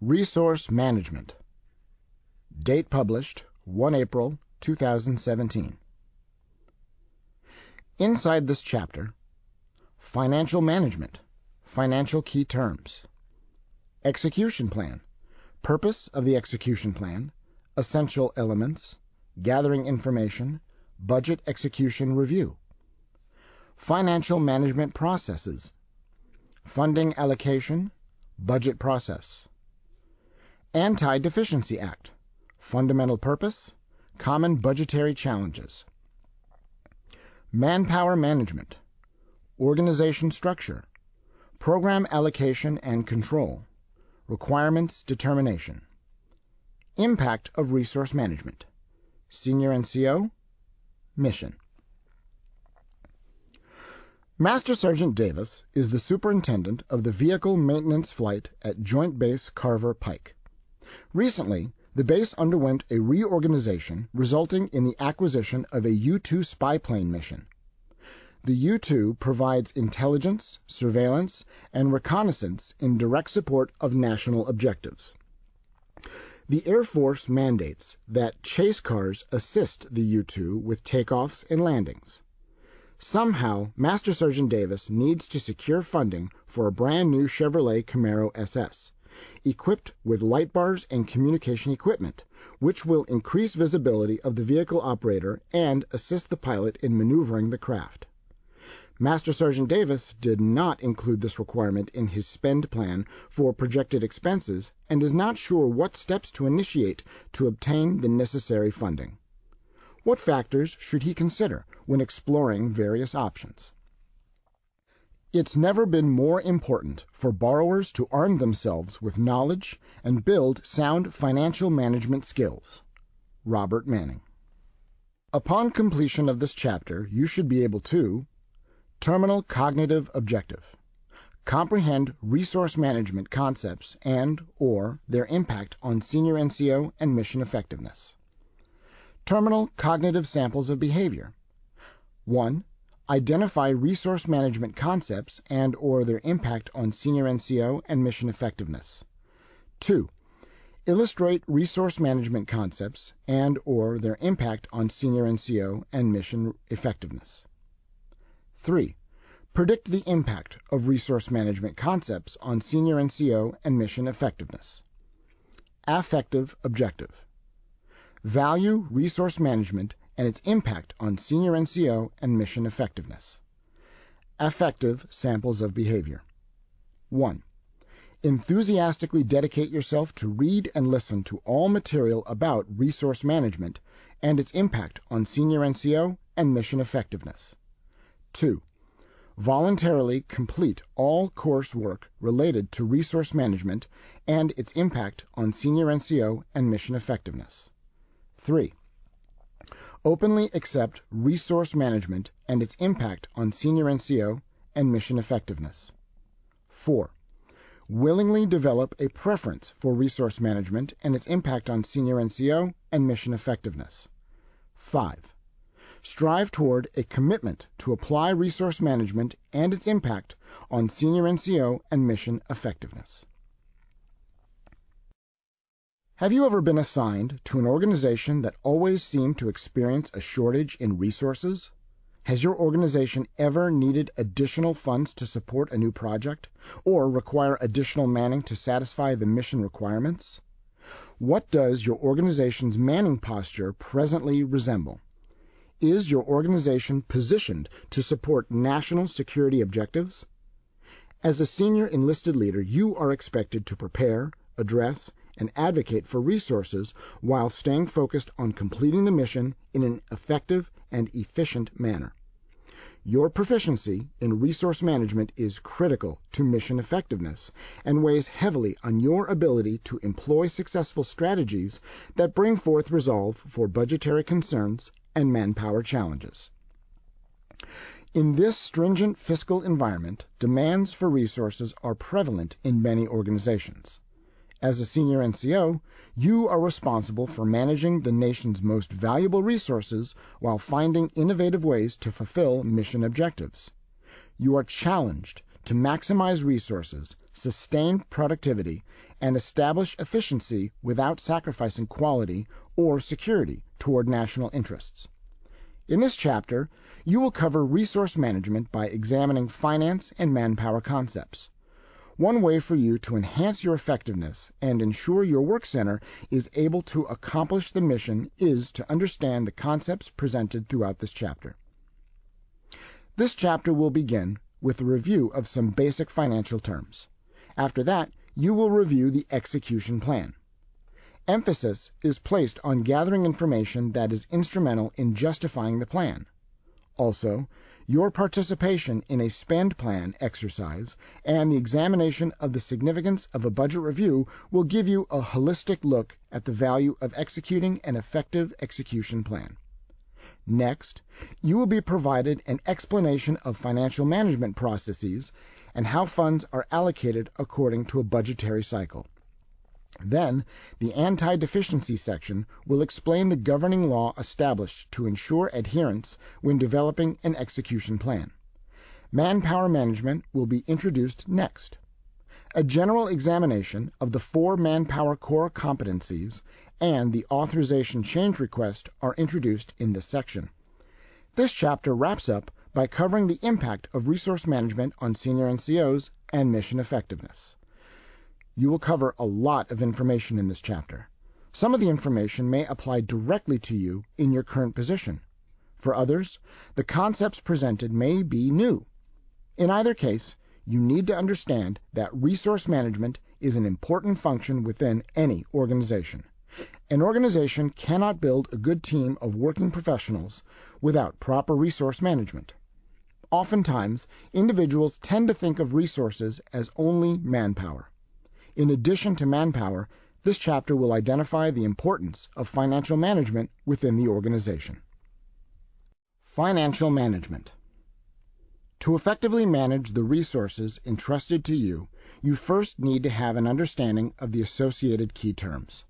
Resource Management. Date published 1 April 2017. Inside this chapter, Financial Management, Financial Key Terms, Execution Plan, Purpose of the Execution Plan, Essential Elements, Gathering Information, Budget Execution Review, Financial Management Processes, Funding Allocation, Budget Process, Anti-Deficiency Act, Fundamental Purpose, Common Budgetary Challenges, Manpower Management, Organization Structure, Program Allocation and Control, Requirements Determination, Impact of Resource Management, Senior NCO, Mission. Master Sergeant Davis is the superintendent of the Vehicle Maintenance Flight at Joint Base Carver Pike. Recently, the base underwent a reorganization resulting in the acquisition of a U-2 spy plane mission. The U-2 provides intelligence, surveillance, and reconnaissance in direct support of national objectives. The Air Force mandates that chase cars assist the U-2 with takeoffs and landings. Somehow, Master Sergeant Davis needs to secure funding for a brand new Chevrolet Camaro SS equipped with light bars and communication equipment, which will increase visibility of the vehicle operator and assist the pilot in maneuvering the craft. Master Sergeant Davis did not include this requirement in his spend plan for projected expenses and is not sure what steps to initiate to obtain the necessary funding. What factors should he consider when exploring various options? It's never been more important for borrowers to arm themselves with knowledge and build sound financial management skills. Robert Manning. Upon completion of this chapter, you should be able to Terminal Cognitive Objective comprehend resource management concepts and or their impact on senior NCO and mission effectiveness. Terminal cognitive samples of behavior. 1 identify resource management concepts and or their impact on senior NCO and mission effectiveness. 2. Illustrate resource management concepts and or their impact on senior NCO and mission effectiveness. 3. Predict the impact of resource management concepts on senior NCO and mission effectiveness. Affective objective. Value resource management and its impact on senior NCO and mission effectiveness. Affective samples of behavior. 1. Enthusiastically dedicate yourself to read and listen to all material about resource management and its impact on senior NCO and mission effectiveness. 2. Voluntarily complete all coursework related to resource management and its impact on senior NCO and mission effectiveness. 3 openly accept resource management and its impact on senior NCO and mission effectiveness. 4. Willingly develop a preference for resource management and its impact on senior NCO and mission effectiveness. 5. Strive toward a commitment to apply resource management and its impact on senior NCO and mission effectiveness. Have you ever been assigned to an organization that always seemed to experience a shortage in resources? Has your organization ever needed additional funds to support a new project or require additional manning to satisfy the mission requirements? What does your organization's manning posture presently resemble? Is your organization positioned to support national security objectives? As a senior enlisted leader, you are expected to prepare, address, and advocate for resources while staying focused on completing the mission in an effective and efficient manner. Your proficiency in resource management is critical to mission effectiveness and weighs heavily on your ability to employ successful strategies that bring forth resolve for budgetary concerns and manpower challenges. In this stringent fiscal environment, demands for resources are prevalent in many organizations. As a senior NCO, you are responsible for managing the nation's most valuable resources while finding innovative ways to fulfill mission objectives. You are challenged to maximize resources, sustain productivity, and establish efficiency without sacrificing quality or security toward national interests. In this chapter, you will cover resource management by examining finance and manpower concepts. One way for you to enhance your effectiveness and ensure your work center is able to accomplish the mission is to understand the concepts presented throughout this chapter. This chapter will begin with a review of some basic financial terms. After that, you will review the execution plan. Emphasis is placed on gathering information that is instrumental in justifying the plan. Also, your participation in a spend plan exercise and the examination of the significance of a budget review will give you a holistic look at the value of executing an effective execution plan. Next, you will be provided an explanation of financial management processes and how funds are allocated according to a budgetary cycle. Then, the anti-deficiency section will explain the governing law established to ensure adherence when developing an execution plan. Manpower management will be introduced next. A general examination of the four manpower core competencies and the authorization change request are introduced in this section. This chapter wraps up by covering the impact of resource management on senior NCOs and mission effectiveness. You will cover a lot of information in this chapter. Some of the information may apply directly to you in your current position. For others, the concepts presented may be new. In either case, you need to understand that resource management is an important function within any organization. An organization cannot build a good team of working professionals without proper resource management. Oftentimes, individuals tend to think of resources as only manpower. In addition to manpower, this chapter will identify the importance of financial management within the organization. Financial management. To effectively manage the resources entrusted to you, you first need to have an understanding of the associated key terms.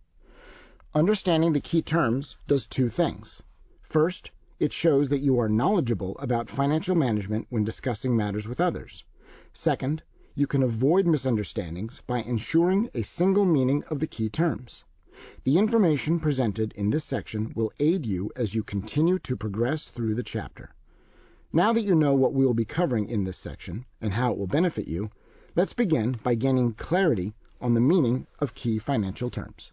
Understanding the key terms does two things. First, it shows that you are knowledgeable about financial management when discussing matters with others. Second, you can avoid misunderstandings by ensuring a single meaning of the key terms. The information presented in this section will aid you as you continue to progress through the chapter. Now that you know what we will be covering in this section and how it will benefit you, let's begin by gaining clarity on the meaning of key financial terms.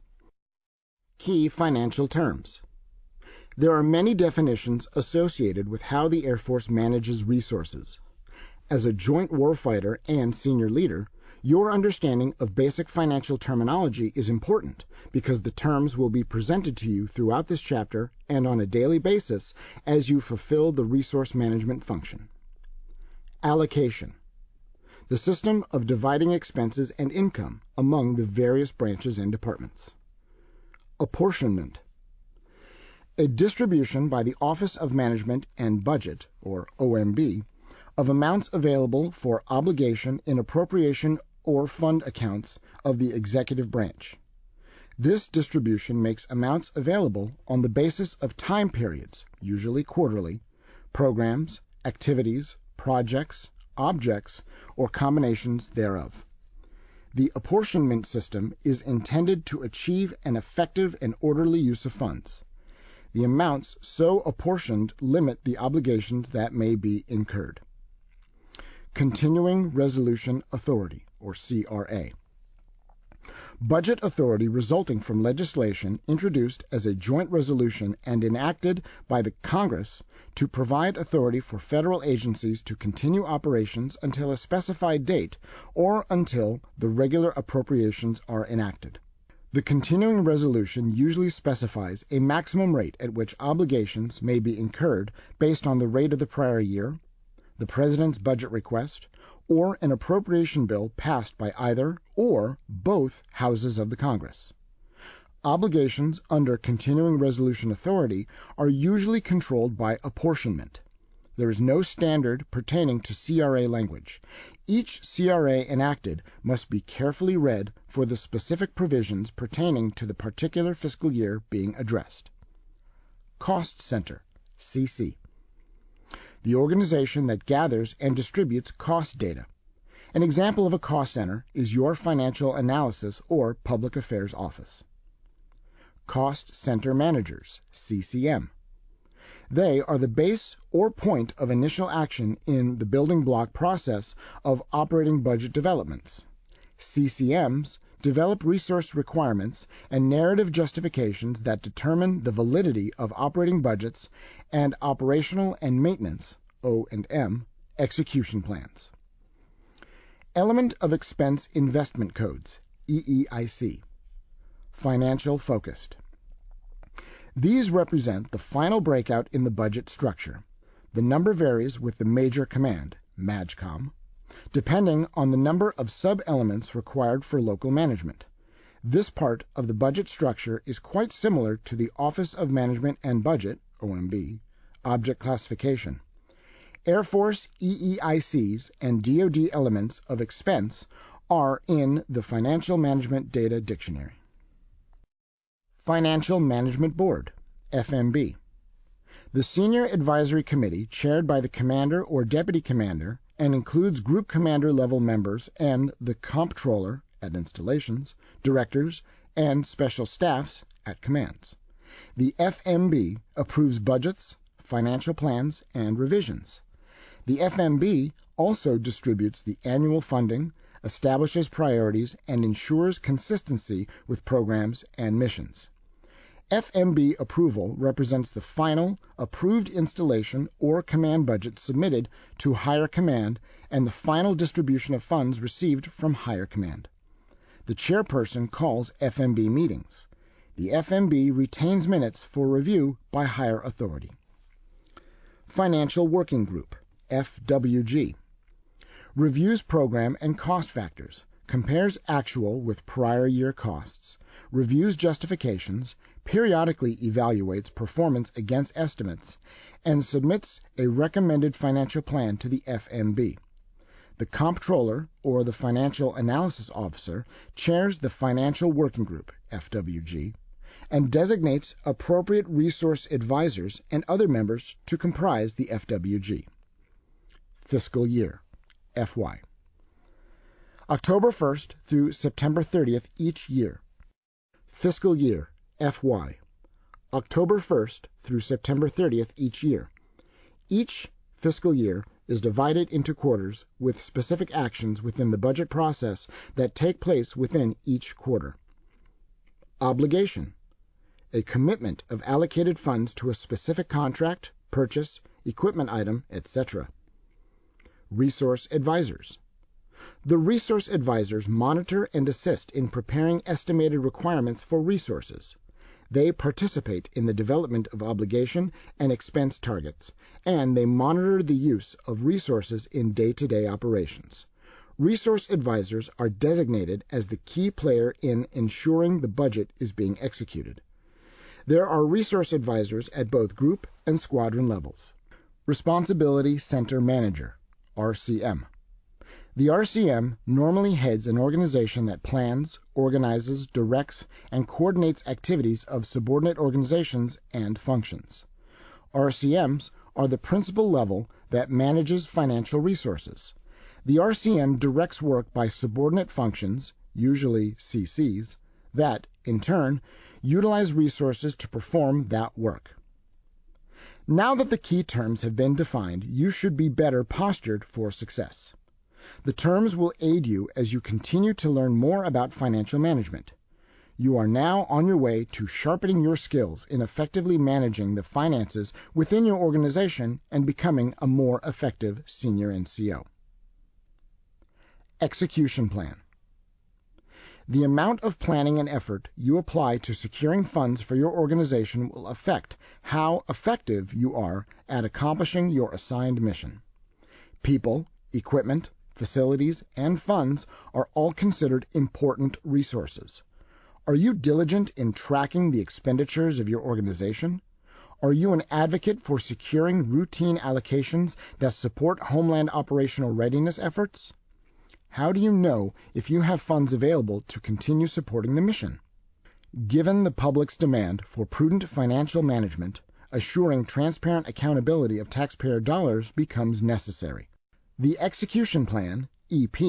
Key financial terms. There are many definitions associated with how the Air Force manages resources. As a joint warfighter and senior leader, your understanding of basic financial terminology is important because the terms will be presented to you throughout this chapter and on a daily basis as you fulfill the resource management function. Allocation. The system of dividing expenses and income among the various branches and departments. Apportionment. A distribution by the Office of Management and Budget, or OMB, of amounts available for obligation in appropriation or fund accounts of the executive branch. This distribution makes amounts available on the basis of time periods, usually quarterly, programs, activities, projects, objects, or combinations thereof. The apportionment system is intended to achieve an effective and orderly use of funds. The amounts so apportioned limit the obligations that may be incurred. Continuing Resolution Authority, or CRA. Budget authority resulting from legislation introduced as a joint resolution and enacted by the Congress to provide authority for federal agencies to continue operations until a specified date or until the regular appropriations are enacted. The continuing resolution usually specifies a maximum rate at which obligations may be incurred based on the rate of the prior year the President's budget request, or an appropriation bill passed by either or both houses of the Congress. Obligations under continuing resolution authority are usually controlled by apportionment. There is no standard pertaining to CRA language. Each CRA enacted must be carefully read for the specific provisions pertaining to the particular fiscal year being addressed. Cost Center, CC the organization that gathers and distributes cost data. An example of a cost center is your Financial Analysis or Public Affairs Office. Cost Center Managers, CCM. They are the base or point of initial action in the building block process of operating budget developments. CCMs develop resource requirements and narrative justifications that determine the validity of operating budgets and operational and maintenance O&M execution plans. Element of Expense Investment Codes EEIC Financial Focused These represent the final breakout in the budget structure. The number varies with the major command, MAJCOM, depending on the number of sub-elements required for local management. This part of the budget structure is quite similar to the Office of Management and Budget OMB object classification. Air Force EEICs and DoD elements of expense are in the Financial Management Data Dictionary. Financial Management Board FMB the Senior Advisory Committee, chaired by the Commander or Deputy Commander, and includes group commander level members and the comptroller at installations, directors, and special staffs at commands. The FMB approves budgets, financial plans, and revisions. The FMB also distributes the annual funding, establishes priorities, and ensures consistency with programs and missions. FMB approval represents the final approved installation or command budget submitted to higher command and the final distribution of funds received from higher command. The chairperson calls FMB meetings. The FMB retains minutes for review by higher authority. Financial Working Group FWG reviews program and cost factors, compares actual with prior year costs, reviews justifications, periodically evaluates performance against estimates, and submits a recommended financial plan to the FMB. The Comptroller, or the Financial Analysis Officer, chairs the Financial Working Group, FWG, and designates appropriate resource advisors and other members to comprise the FWG. Fiscal Year, FY. October 1st through September 30th each year. Fiscal Year, FY, October 1st through September 30th each year. Each fiscal year is divided into quarters with specific actions within the budget process that take place within each quarter. Obligation a commitment of allocated funds to a specific contract, purchase, equipment item, etc. Resource advisors the resource advisors monitor and assist in preparing estimated requirements for resources. They participate in the development of obligation and expense targets, and they monitor the use of resources in day-to-day operations. Resource advisors are designated as the key player in ensuring the budget is being executed. There are resource advisors at both group and squadron levels. Responsibility Center Manager, RCM. The RCM normally heads an organization that plans, organizes, directs, and coordinates activities of subordinate organizations and functions. RCMs are the principal level that manages financial resources. The RCM directs work by subordinate functions, usually CCs, that, in turn, utilize resources to perform that work. Now that the key terms have been defined, you should be better postured for success. The terms will aid you as you continue to learn more about financial management. You are now on your way to sharpening your skills in effectively managing the finances within your organization and becoming a more effective senior NCO. Execution Plan The amount of planning and effort you apply to securing funds for your organization will affect how effective you are at accomplishing your assigned mission. People, equipment, facilities, and funds are all considered important resources. Are you diligent in tracking the expenditures of your organization? Are you an advocate for securing routine allocations that support Homeland operational readiness efforts? How do you know if you have funds available to continue supporting the mission? Given the public's demand for prudent financial management, assuring transparent accountability of taxpayer dollars becomes necessary. The execution plan EP,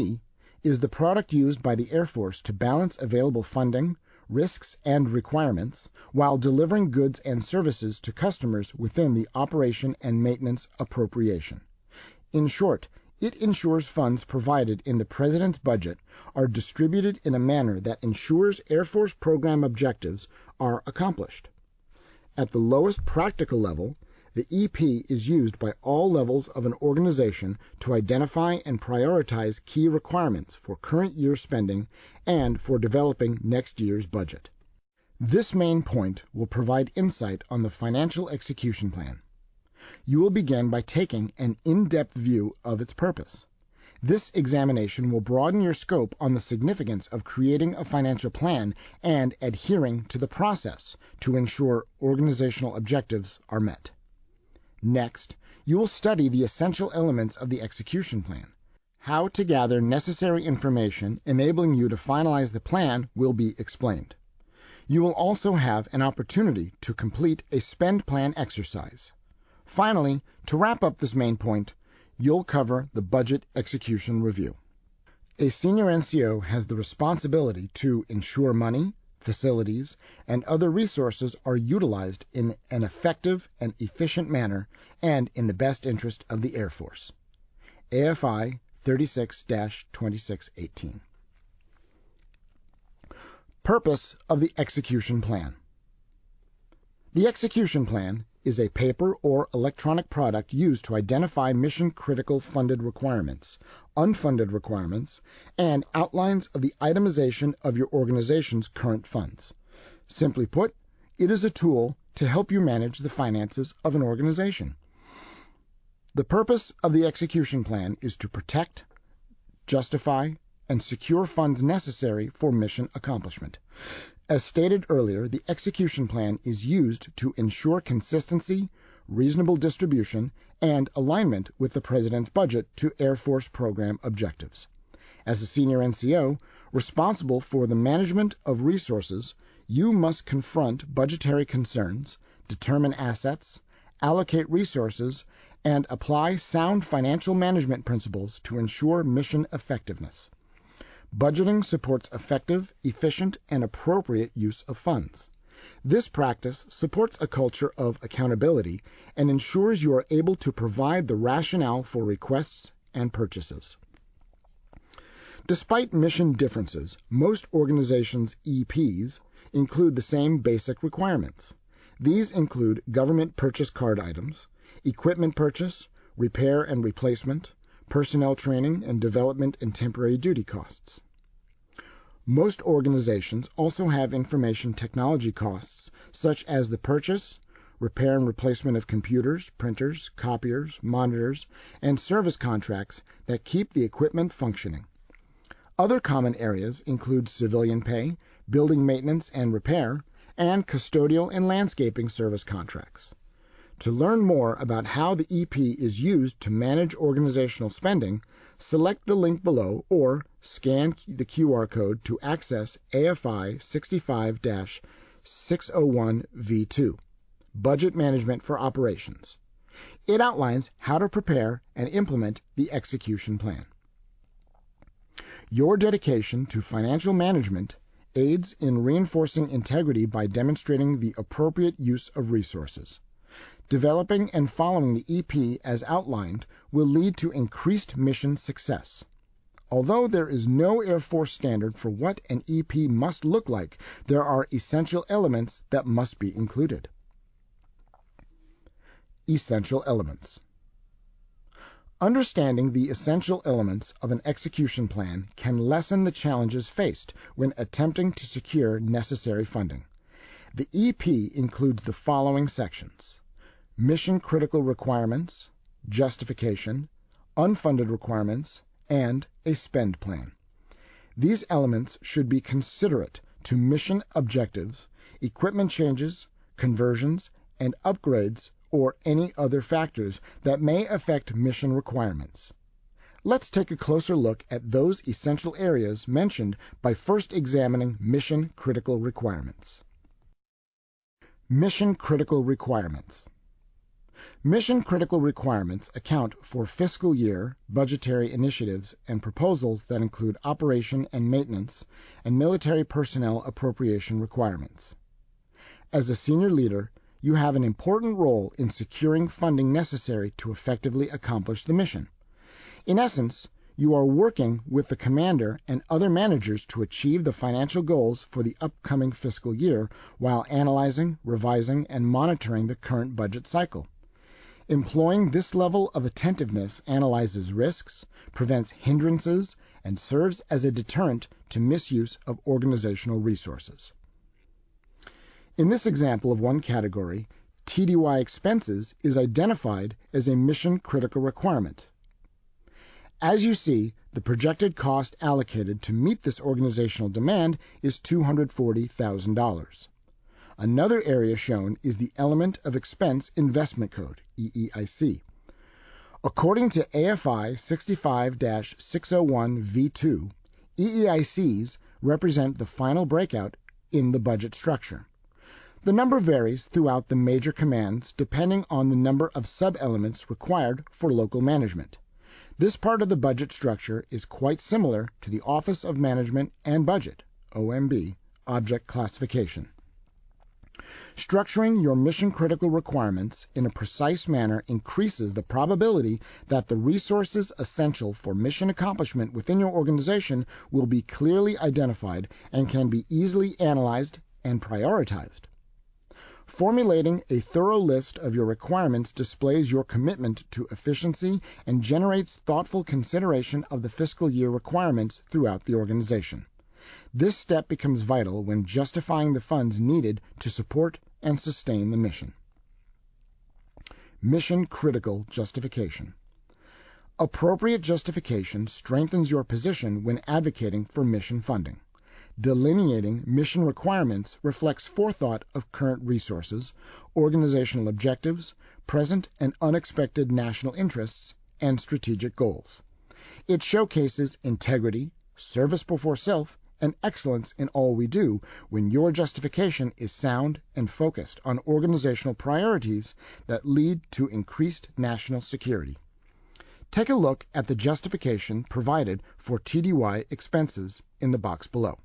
is the product used by the Air Force to balance available funding, risks, and requirements while delivering goods and services to customers within the operation and maintenance appropriation. In short, it ensures funds provided in the President's budget are distributed in a manner that ensures Air Force program objectives are accomplished. At the lowest practical level, the EP is used by all levels of an organization to identify and prioritize key requirements for current year spending and for developing next year's budget. This main point will provide insight on the financial execution plan. You will begin by taking an in-depth view of its purpose. This examination will broaden your scope on the significance of creating a financial plan and adhering to the process to ensure organizational objectives are met. Next, you will study the essential elements of the execution plan. How to gather necessary information enabling you to finalize the plan will be explained. You will also have an opportunity to complete a spend plan exercise. Finally, to wrap up this main point, you'll cover the budget execution review. A senior NCO has the responsibility to ensure money, facilities, and other resources are utilized in an effective and efficient manner and in the best interest of the Air Force. AFI 36-2618 Purpose of the Execution Plan The execution plan is a paper or electronic product used to identify mission-critical funded requirements, unfunded requirements, and outlines of the itemization of your organization's current funds. Simply put, it is a tool to help you manage the finances of an organization. The purpose of the execution plan is to protect, justify, and secure funds necessary for mission accomplishment. As stated earlier, the execution plan is used to ensure consistency, reasonable distribution, and alignment with the President's budget to Air Force program objectives. As a senior NCO responsible for the management of resources, you must confront budgetary concerns, determine assets, allocate resources, and apply sound financial management principles to ensure mission effectiveness. Budgeting supports effective, efficient, and appropriate use of funds. This practice supports a culture of accountability and ensures you are able to provide the rationale for requests and purchases. Despite mission differences, most organizations' EPs include the same basic requirements. These include government purchase card items, equipment purchase, repair and replacement, personnel training and development and temporary duty costs. Most organizations also have information technology costs, such as the purchase, repair and replacement of computers, printers, copiers, monitors, and service contracts that keep the equipment functioning. Other common areas include civilian pay, building maintenance and repair, and custodial and landscaping service contracts. To learn more about how the EP is used to manage organizational spending, select the link below or scan the QR code to access AFI 65-601V2, Budget Management for Operations. It outlines how to prepare and implement the execution plan. Your dedication to financial management aids in reinforcing integrity by demonstrating the appropriate use of resources. Developing and following the EP as outlined will lead to increased mission success. Although there is no Air Force standard for what an EP must look like, there are essential elements that must be included. Essential Elements Understanding the essential elements of an execution plan can lessen the challenges faced when attempting to secure necessary funding. The EP includes the following sections mission critical requirements, justification, unfunded requirements, and a spend plan. These elements should be considerate to mission objectives, equipment changes, conversions, and upgrades or any other factors that may affect mission requirements. Let's take a closer look at those essential areas mentioned by first examining mission critical requirements. Mission critical requirements. Mission critical requirements account for fiscal year budgetary initiatives and proposals that include operation and maintenance and military personnel appropriation requirements. As a senior leader, you have an important role in securing funding necessary to effectively accomplish the mission. In essence, you are working with the commander and other managers to achieve the financial goals for the upcoming fiscal year while analyzing, revising, and monitoring the current budget cycle. Employing this level of attentiveness analyzes risks, prevents hindrances, and serves as a deterrent to misuse of organizational resources. In this example of one category, TDY expenses is identified as a mission critical requirement. As you see, the projected cost allocated to meet this organizational demand is $240,000. Another area shown is the Element of Expense Investment Code, EEIC. According to AFI 65-601V2, EEICs represent the final breakout in the budget structure. The number varies throughout the major commands depending on the number of sub-elements required for local management. This part of the budget structure is quite similar to the Office of Management and Budget (OMB) object classification. Structuring your mission-critical requirements in a precise manner increases the probability that the resources essential for mission accomplishment within your organization will be clearly identified and can be easily analyzed and prioritized. Formulating a thorough list of your requirements displays your commitment to efficiency and generates thoughtful consideration of the fiscal year requirements throughout the organization. This step becomes vital when justifying the funds needed to support and sustain the mission. Mission critical justification. Appropriate justification strengthens your position when advocating for mission funding. Delineating mission requirements reflects forethought of current resources, organizational objectives, present and unexpected national interests, and strategic goals. It showcases integrity, service before self, and excellence in all we do when your justification is sound and focused on organizational priorities that lead to increased national security. Take a look at the justification provided for TDY expenses in the box below.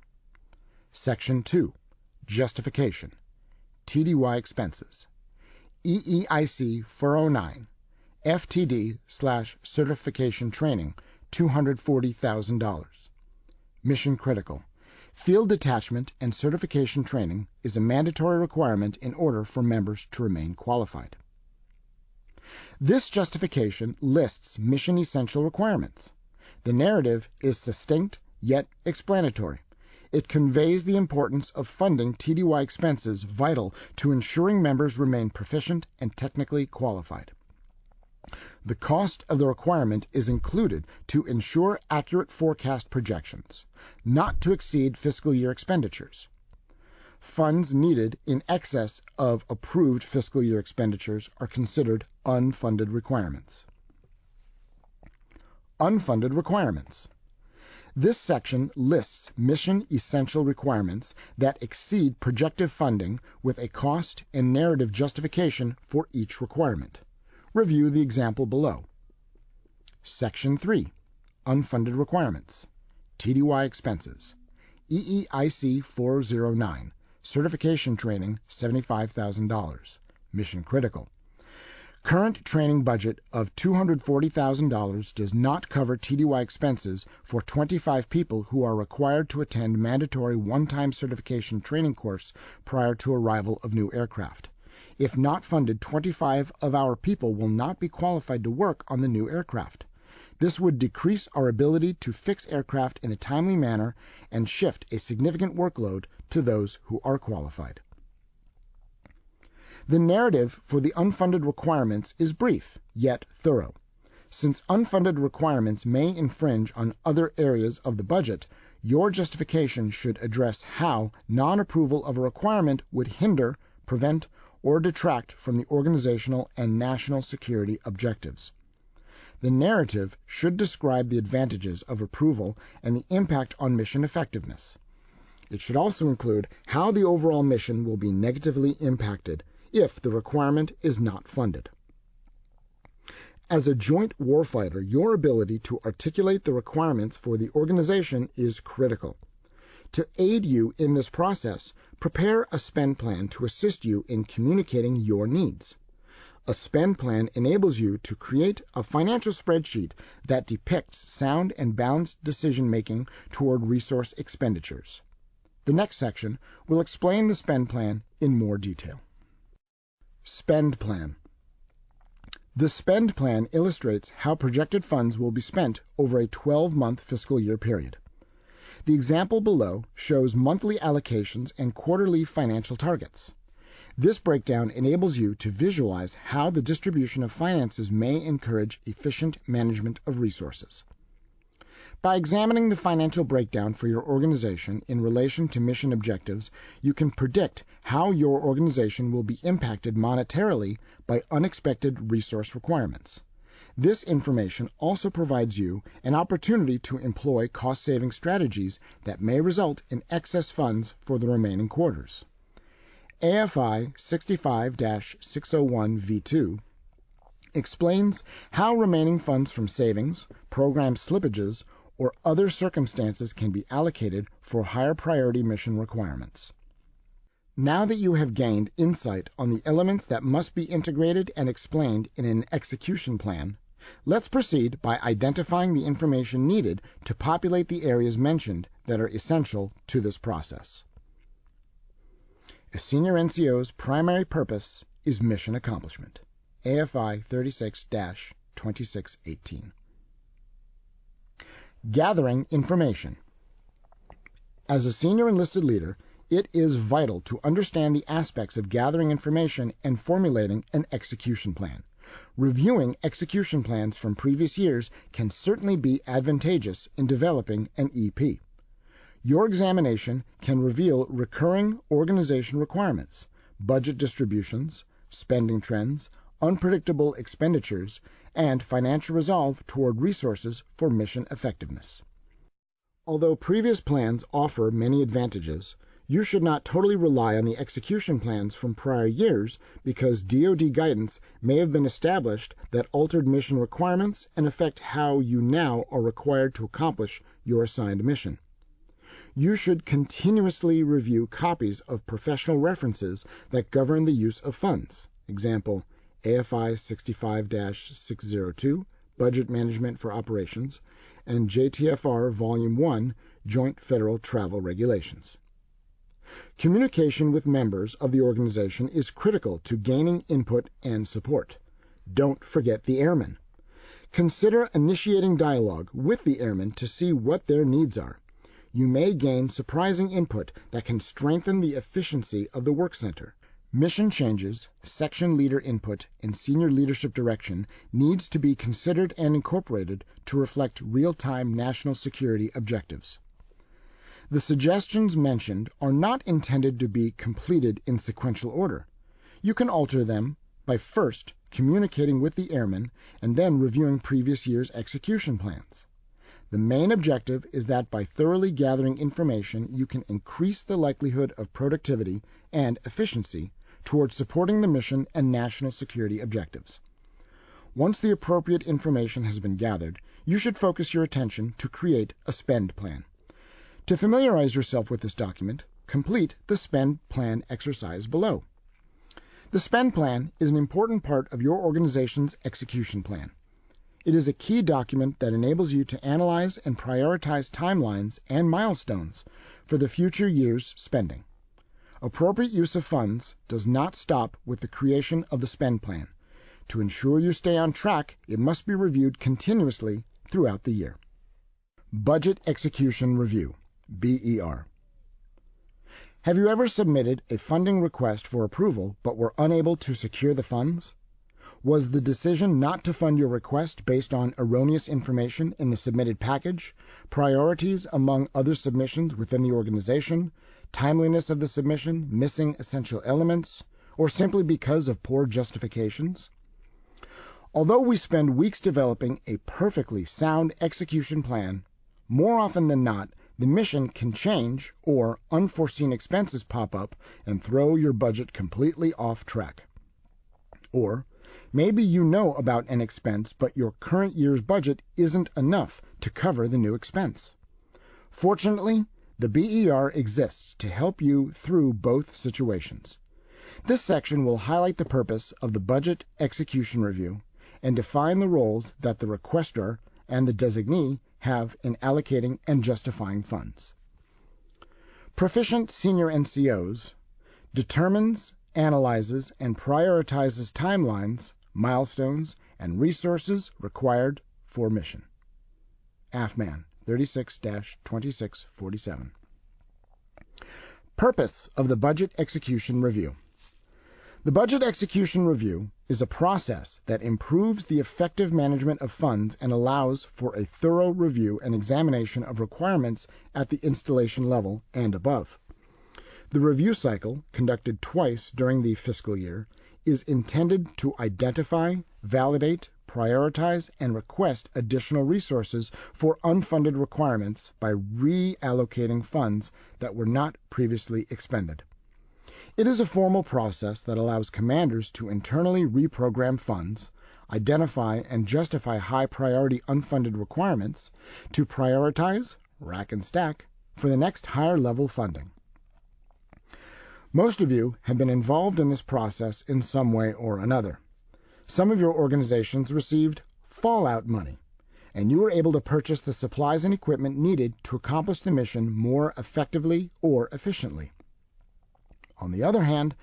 Section 2. Justification. TDY expenses. EEIC 409. FTD slash certification training, $240,000. Mission critical. Field detachment and certification training is a mandatory requirement in order for members to remain qualified. This justification lists mission essential requirements. The narrative is succinct yet explanatory. It conveys the importance of funding TDY expenses vital to ensuring members remain proficient and technically qualified. The cost of the requirement is included to ensure accurate forecast projections, not to exceed fiscal year expenditures. Funds needed in excess of approved fiscal year expenditures are considered unfunded requirements. Unfunded requirements. This section lists mission essential requirements that exceed projective funding with a cost and narrative justification for each requirement. Review the example below. Section 3. Unfunded Requirements. TDY Expenses. EEIC 409. Certification Training $75,000. Mission Critical. Current training budget of $240,000 does not cover TDY expenses for 25 people who are required to attend mandatory one-time certification training course prior to arrival of new aircraft. If not funded, 25 of our people will not be qualified to work on the new aircraft. This would decrease our ability to fix aircraft in a timely manner and shift a significant workload to those who are qualified. The narrative for the unfunded requirements is brief, yet thorough. Since unfunded requirements may infringe on other areas of the budget, your justification should address how non-approval of a requirement would hinder, prevent, or detract from the organizational and national security objectives. The narrative should describe the advantages of approval and the impact on mission effectiveness. It should also include how the overall mission will be negatively impacted if the requirement is not funded. As a joint warfighter, your ability to articulate the requirements for the organization is critical. To aid you in this process, prepare a spend plan to assist you in communicating your needs. A spend plan enables you to create a financial spreadsheet that depicts sound and balanced decision-making toward resource expenditures. The next section will explain the spend plan in more detail. Spend plan. The spend plan illustrates how projected funds will be spent over a 12-month fiscal year period. The example below shows monthly allocations and quarterly financial targets. This breakdown enables you to visualize how the distribution of finances may encourage efficient management of resources. By examining the financial breakdown for your organization in relation to mission objectives, you can predict how your organization will be impacted monetarily by unexpected resource requirements. This information also provides you an opportunity to employ cost-saving strategies that may result in excess funds for the remaining quarters. AFI 65-601 V2 explains how remaining funds from savings, program slippages, or other circumstances can be allocated for higher priority mission requirements. Now that you have gained insight on the elements that must be integrated and explained in an execution plan, let's proceed by identifying the information needed to populate the areas mentioned that are essential to this process. A senior NCO's primary purpose is mission accomplishment. AFI 36-2618. Gathering information. As a senior enlisted leader, it is vital to understand the aspects of gathering information and formulating an execution plan. Reviewing execution plans from previous years can certainly be advantageous in developing an EP. Your examination can reveal recurring organization requirements, budget distributions, spending trends, unpredictable expenditures, and financial resolve toward resources for mission effectiveness. Although previous plans offer many advantages, you should not totally rely on the execution plans from prior years because DoD guidance may have been established that altered mission requirements and affect how you now are required to accomplish your assigned mission. You should continuously review copies of professional references that govern the use of funds. Example, AFI 65-602, Budget Management for Operations, and JTFR Volume 1, Joint Federal Travel Regulations. Communication with members of the organization is critical to gaining input and support. Don't forget the airmen. Consider initiating dialogue with the airmen to see what their needs are. You may gain surprising input that can strengthen the efficiency of the work center. Mission changes, section leader input, and senior leadership direction needs to be considered and incorporated to reflect real-time national security objectives. The suggestions mentioned are not intended to be completed in sequential order. You can alter them by first communicating with the airmen and then reviewing previous year's execution plans. The main objective is that by thoroughly gathering information, you can increase the likelihood of productivity and efficiency towards supporting the mission and national security objectives. Once the appropriate information has been gathered, you should focus your attention to create a spend plan. To familiarize yourself with this document, complete the spend plan exercise below. The spend plan is an important part of your organization's execution plan. It is a key document that enables you to analyze and prioritize timelines and milestones for the future year's spending. Appropriate use of funds does not stop with the creation of the spend plan. To ensure you stay on track, it must be reviewed continuously throughout the year. Budget Execution Review BER Have you ever submitted a funding request for approval but were unable to secure the funds? Was the decision not to fund your request based on erroneous information in the submitted package, priorities among other submissions within the organization, timeliness of the submission, missing essential elements, or simply because of poor justifications? Although we spend weeks developing a perfectly sound execution plan, more often than not, the mission can change or unforeseen expenses pop up and throw your budget completely off track. Or Maybe you know about an expense, but your current year's budget isn't enough to cover the new expense. Fortunately, the BER exists to help you through both situations. This section will highlight the purpose of the Budget Execution Review and define the roles that the requester and the designee have in allocating and justifying funds. Proficient Senior NCOs determines, analyzes, and prioritizes timelines milestones, and resources required for mission. AFMAN 36-2647. Purpose of the Budget Execution Review. The Budget Execution Review is a process that improves the effective management of funds and allows for a thorough review and examination of requirements at the installation level and above. The review cycle, conducted twice during the fiscal year, is intended to identify, validate, prioritize, and request additional resources for unfunded requirements by reallocating funds that were not previously expended. It is a formal process that allows commanders to internally reprogram funds, identify and justify high priority unfunded requirements, to prioritize, rack and stack, for the next higher level funding. Most of you have been involved in this process in some way or another. Some of your organizations received fallout money, and you were able to purchase the supplies and equipment needed to accomplish the mission more effectively or efficiently. On the other hand,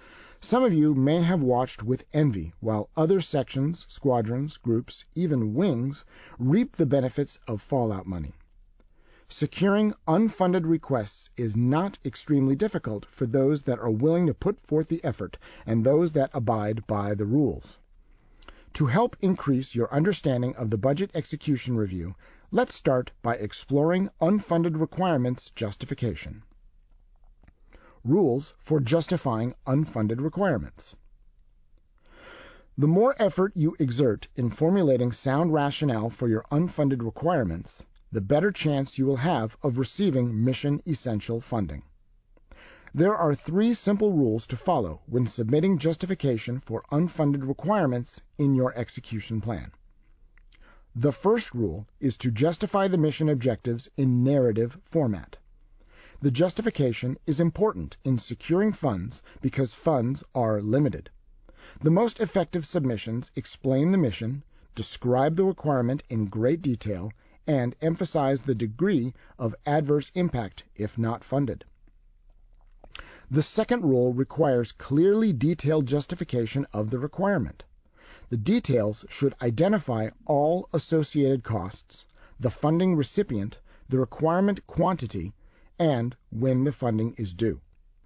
some of you may have watched with envy while other sections, squadrons, groups, even wings reap the benefits of fallout money. Securing unfunded requests is not extremely difficult for those that are willing to put forth the effort and those that abide by the rules. To help increase your understanding of the Budget Execution Review, let's start by exploring unfunded requirements justification. Rules for justifying unfunded requirements. The more effort you exert in formulating sound rationale for your unfunded requirements, the better chance you will have of receiving mission essential funding. There are three simple rules to follow when submitting justification for unfunded requirements in your execution plan. The first rule is to justify the mission objectives in narrative format. The justification is important in securing funds because funds are limited. The most effective submissions explain the mission, describe the requirement in great detail, and emphasize the degree of adverse impact if not funded. The second rule requires clearly detailed justification of the requirement. The details should identify all associated costs, the funding recipient, the requirement quantity, and when the funding is due.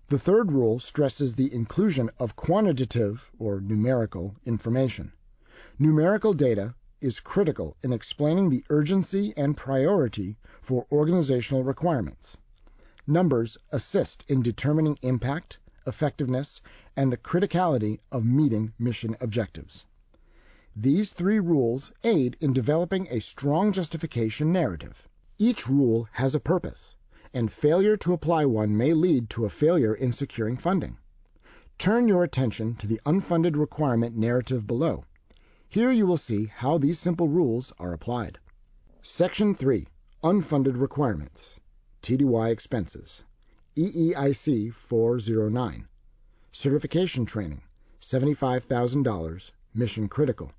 The third rule stresses the inclusion of quantitative or numerical information. Numerical data is critical in explaining the urgency and priority for organizational requirements. Numbers assist in determining impact, effectiveness, and the criticality of meeting mission objectives. These three rules aid in developing a strong justification narrative. Each rule has a purpose, and failure to apply one may lead to a failure in securing funding. Turn your attention to the unfunded requirement narrative below. Here you will see how these simple rules are applied. Section 3. Unfunded Requirements. TDY Expenses. EEIC 409. Certification Training. $75,000. Mission Critical.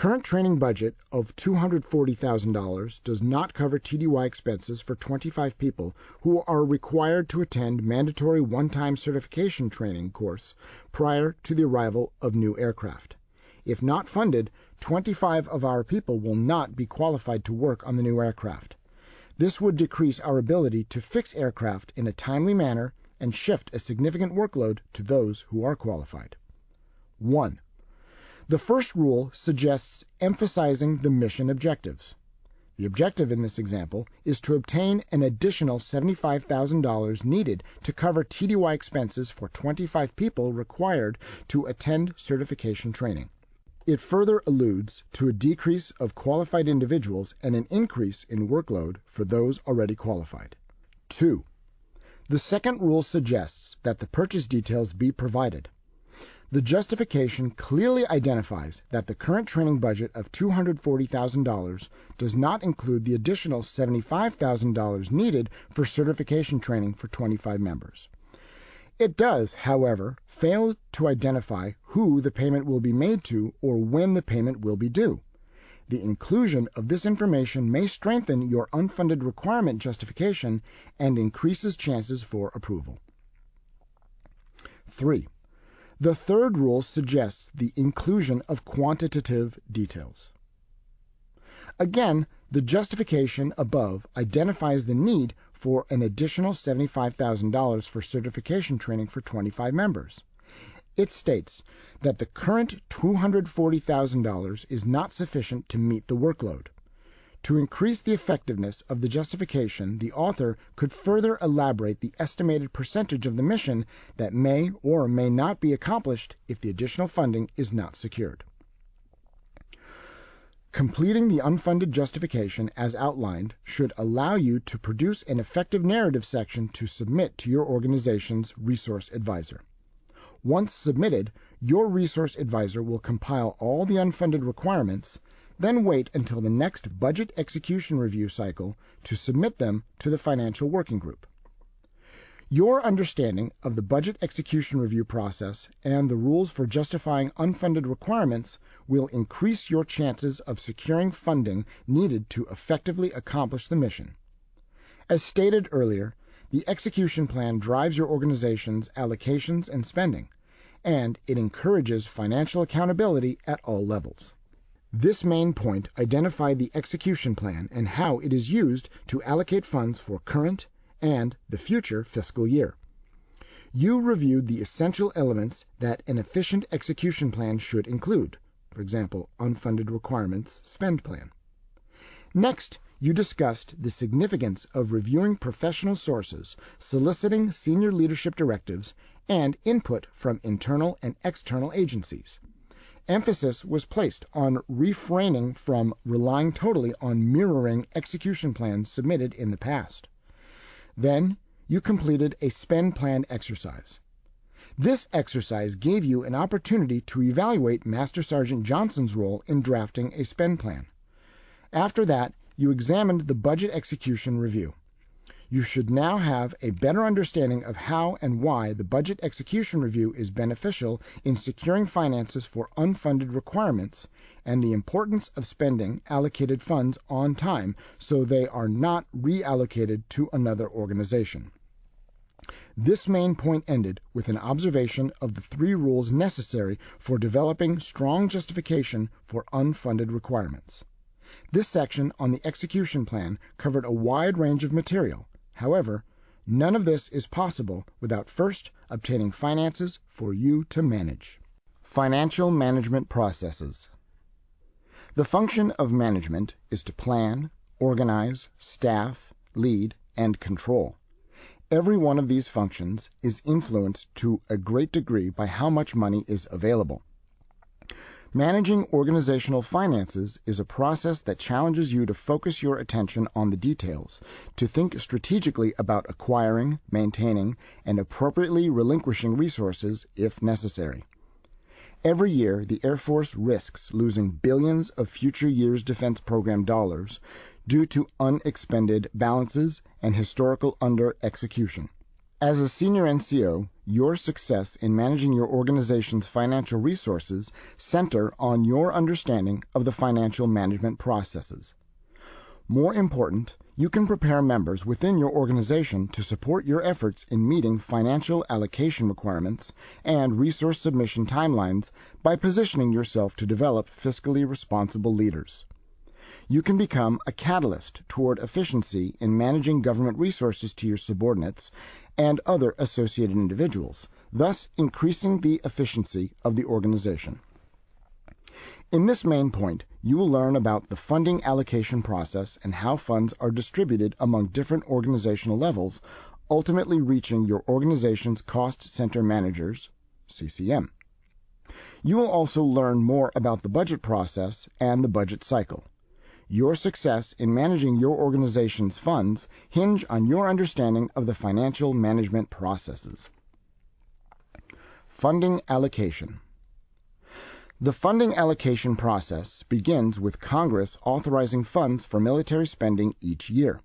Current training budget of $240,000 does not cover TDY expenses for 25 people who are required to attend mandatory one-time certification training course prior to the arrival of new aircraft. If not funded, 25 of our people will not be qualified to work on the new aircraft. This would decrease our ability to fix aircraft in a timely manner and shift a significant workload to those who are qualified. 1. The first rule suggests emphasizing the mission objectives. The objective in this example is to obtain an additional $75,000 needed to cover TDY expenses for 25 people required to attend certification training. It further alludes to a decrease of qualified individuals and an increase in workload for those already qualified. 2. The second rule suggests that the purchase details be provided. The justification clearly identifies that the current training budget of $240,000 does not include the additional $75,000 needed for certification training for 25 members. It does, however, fail to identify who the payment will be made to or when the payment will be due. The inclusion of this information may strengthen your unfunded requirement justification and increases chances for approval. 3. The third rule suggests the inclusion of quantitative details. Again, the justification above identifies the need for an additional $75,000 for certification training for 25 members. It states that the current $240,000 is not sufficient to meet the workload. To increase the effectiveness of the justification, the author could further elaborate the estimated percentage of the mission that may or may not be accomplished if the additional funding is not secured. Completing the unfunded justification as outlined should allow you to produce an effective narrative section to submit to your organization's resource advisor. Once submitted, your resource advisor will compile all the unfunded requirements then wait until the next budget execution review cycle to submit them to the financial working group. Your understanding of the budget execution review process and the rules for justifying unfunded requirements will increase your chances of securing funding needed to effectively accomplish the mission. As stated earlier, the execution plan drives your organization's allocations and spending, and it encourages financial accountability at all levels. This main point identified the execution plan and how it is used to allocate funds for current and the future fiscal year. You reviewed the essential elements that an efficient execution plan should include, for example, unfunded requirements spend plan. Next, you discussed the significance of reviewing professional sources, soliciting senior leadership directives, and input from internal and external agencies emphasis was placed on refraining from relying totally on mirroring execution plans submitted in the past. Then you completed a spend plan exercise. This exercise gave you an opportunity to evaluate Master Sergeant Johnson's role in drafting a spend plan. After that, you examined the budget execution review you should now have a better understanding of how and why the budget execution review is beneficial in securing finances for unfunded requirements and the importance of spending allocated funds on time so they are not reallocated to another organization. This main point ended with an observation of the three rules necessary for developing strong justification for unfunded requirements. This section on the execution plan covered a wide range of material, However, none of this is possible without first obtaining finances for you to manage. Financial management processes. The function of management is to plan, organize, staff, lead, and control. Every one of these functions is influenced to a great degree by how much money is available. Managing organizational finances is a process that challenges you to focus your attention on the details, to think strategically about acquiring, maintaining, and appropriately relinquishing resources if necessary. Every year, the Air Force risks losing billions of future years' defense program dollars due to unexpended balances and historical under execution. As a senior NCO, your success in managing your organization's financial resources center on your understanding of the financial management processes. More important, you can prepare members within your organization to support your efforts in meeting financial allocation requirements and resource submission timelines by positioning yourself to develop fiscally responsible leaders you can become a catalyst toward efficiency in managing government resources to your subordinates and other associated individuals, thus increasing the efficiency of the organization. In this main point, you will learn about the funding allocation process and how funds are distributed among different organizational levels, ultimately reaching your organization's cost center managers, CCM. You will also learn more about the budget process and the budget cycle. Your success in managing your organization's funds hinge on your understanding of the financial management processes. Funding Allocation The funding allocation process begins with Congress authorizing funds for military spending each year.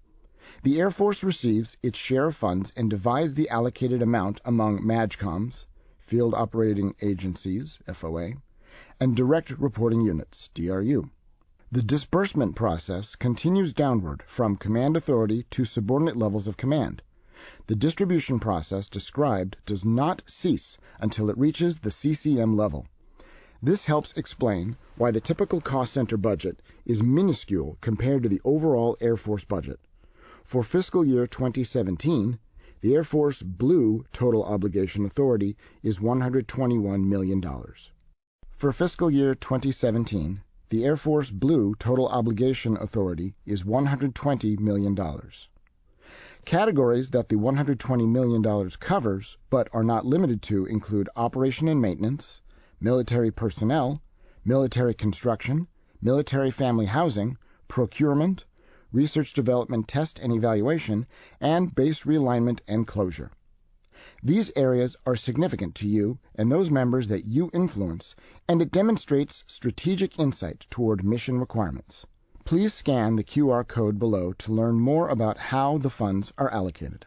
The Air Force receives its share of funds and divides the allocated amount among MAJCOMs, Field Operating Agencies, FOA, and Direct Reporting Units, DRU. The disbursement process continues downward from command authority to subordinate levels of command. The distribution process described does not cease until it reaches the CCM level. This helps explain why the typical cost center budget is minuscule compared to the overall Air Force budget. For fiscal year 2017, the Air Force Blue total obligation authority is $121 million. For fiscal year 2017, the Air Force Blue total obligation authority is $120 million. Categories that the $120 million covers, but are not limited to, include operation and maintenance, military personnel, military construction, military family housing, procurement, research development test and evaluation, and base realignment and closure. These areas are significant to you and those members that you influence, and it demonstrates strategic insight toward mission requirements. Please scan the QR code below to learn more about how the funds are allocated.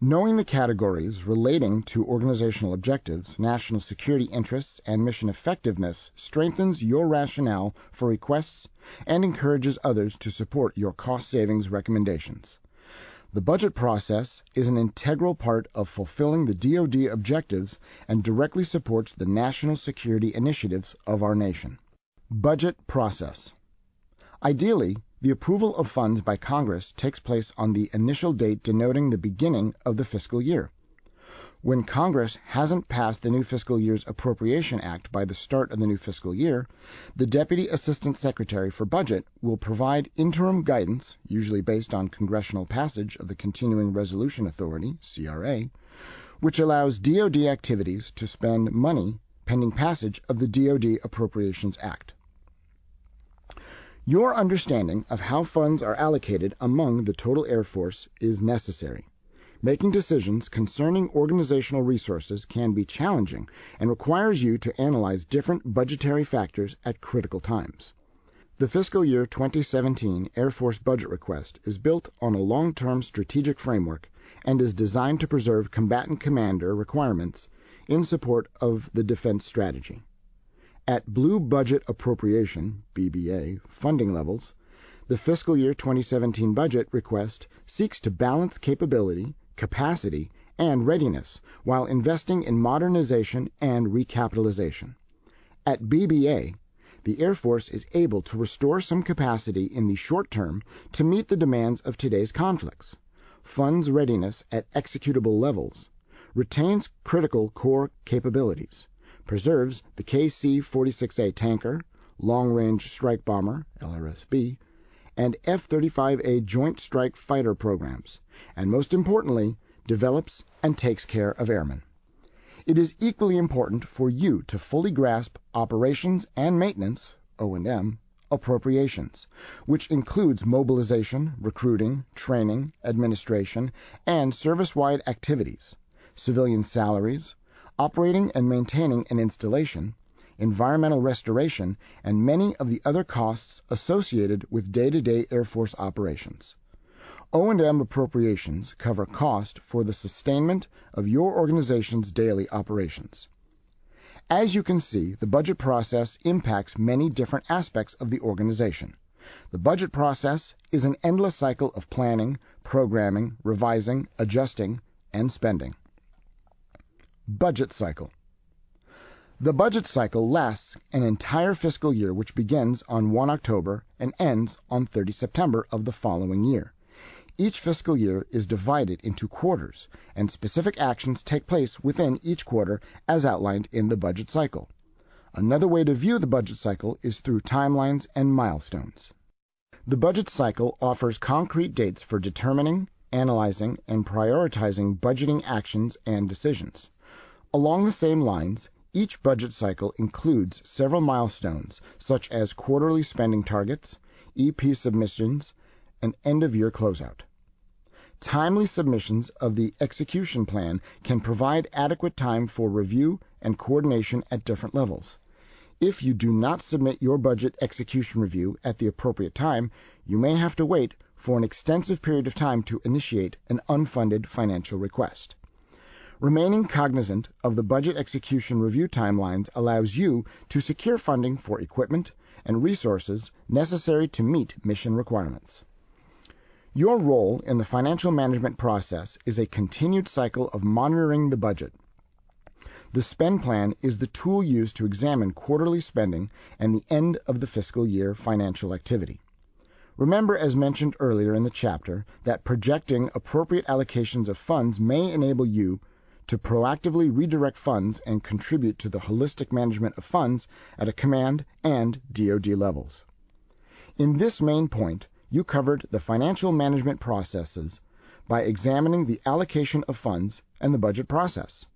Knowing the categories relating to organizational objectives, national security interests, and mission effectiveness strengthens your rationale for requests and encourages others to support your cost savings recommendations. The budget process is an integral part of fulfilling the DoD objectives and directly supports the national security initiatives of our nation. Budget process. Ideally, the approval of funds by Congress takes place on the initial date denoting the beginning of the fiscal year. When Congress hasn't passed the new fiscal year's Appropriation Act by the start of the new fiscal year, the Deputy Assistant Secretary for Budget will provide interim guidance, usually based on congressional passage of the Continuing Resolution Authority, CRA, which allows DoD activities to spend money pending passage of the DoD Appropriations Act. Your understanding of how funds are allocated among the total Air Force is necessary. Making decisions concerning organizational resources can be challenging and requires you to analyze different budgetary factors at critical times. The fiscal year 2017 Air Force budget request is built on a long-term strategic framework and is designed to preserve combatant commander requirements in support of the defense strategy. At Blue Budget Appropriation (BBA) funding levels, the fiscal year 2017 budget request seeks to balance capability, capacity, and readiness while investing in modernization and recapitalization. At BBA, the Air Force is able to restore some capacity in the short term to meet the demands of today's conflicts, funds readiness at executable levels, retains critical core capabilities, preserves the KC-46A tanker, Long Range Strike Bomber (LRSB), and F-35A Joint Strike Fighter programs, and most importantly, develops and takes care of airmen. It is equally important for you to fully grasp operations and maintenance (O&M) appropriations, which includes mobilization, recruiting, training, administration, and service-wide activities, civilian salaries, operating and maintaining an installation, environmental restoration, and many of the other costs associated with day-to-day Air Force operations. O&M appropriations cover cost for the sustainment of your organization's daily operations. As you can see, the budget process impacts many different aspects of the organization. The budget process is an endless cycle of planning, programming, revising, adjusting, and spending. Budget cycle. The budget cycle lasts an entire fiscal year which begins on 1 October and ends on 30 September of the following year. Each fiscal year is divided into quarters, and specific actions take place within each quarter as outlined in the budget cycle. Another way to view the budget cycle is through timelines and milestones. The budget cycle offers concrete dates for determining, analyzing, and prioritizing budgeting actions and decisions. Along the same lines, each budget cycle includes several milestones such as quarterly spending targets, EP submissions, and end-of-year closeout. Timely submissions of the execution plan can provide adequate time for review and coordination at different levels. If you do not submit your budget execution review at the appropriate time, you may have to wait for an extensive period of time to initiate an unfunded financial request. Remaining cognizant of the budget execution review timelines allows you to secure funding for equipment and resources necessary to meet mission requirements. Your role in the financial management process is a continued cycle of monitoring the budget. The spend plan is the tool used to examine quarterly spending and the end of the fiscal year financial activity. Remember, as mentioned earlier in the chapter, that projecting appropriate allocations of funds may enable you to proactively redirect funds and contribute to the holistic management of funds at a command and DoD levels. In this main point, you covered the financial management processes by examining the allocation of funds and the budget process.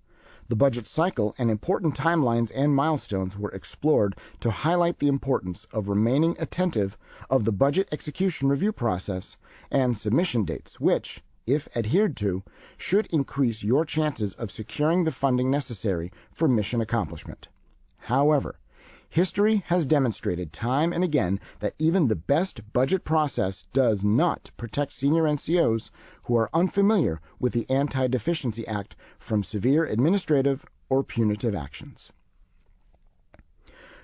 The budget cycle and important timelines and milestones were explored to highlight the importance of remaining attentive of the budget execution review process and submission dates, which, if adhered to, should increase your chances of securing the funding necessary for mission accomplishment. However, History has demonstrated time and again that even the best budget process does not protect senior NCOs who are unfamiliar with the Anti Deficiency Act from severe administrative or punitive actions.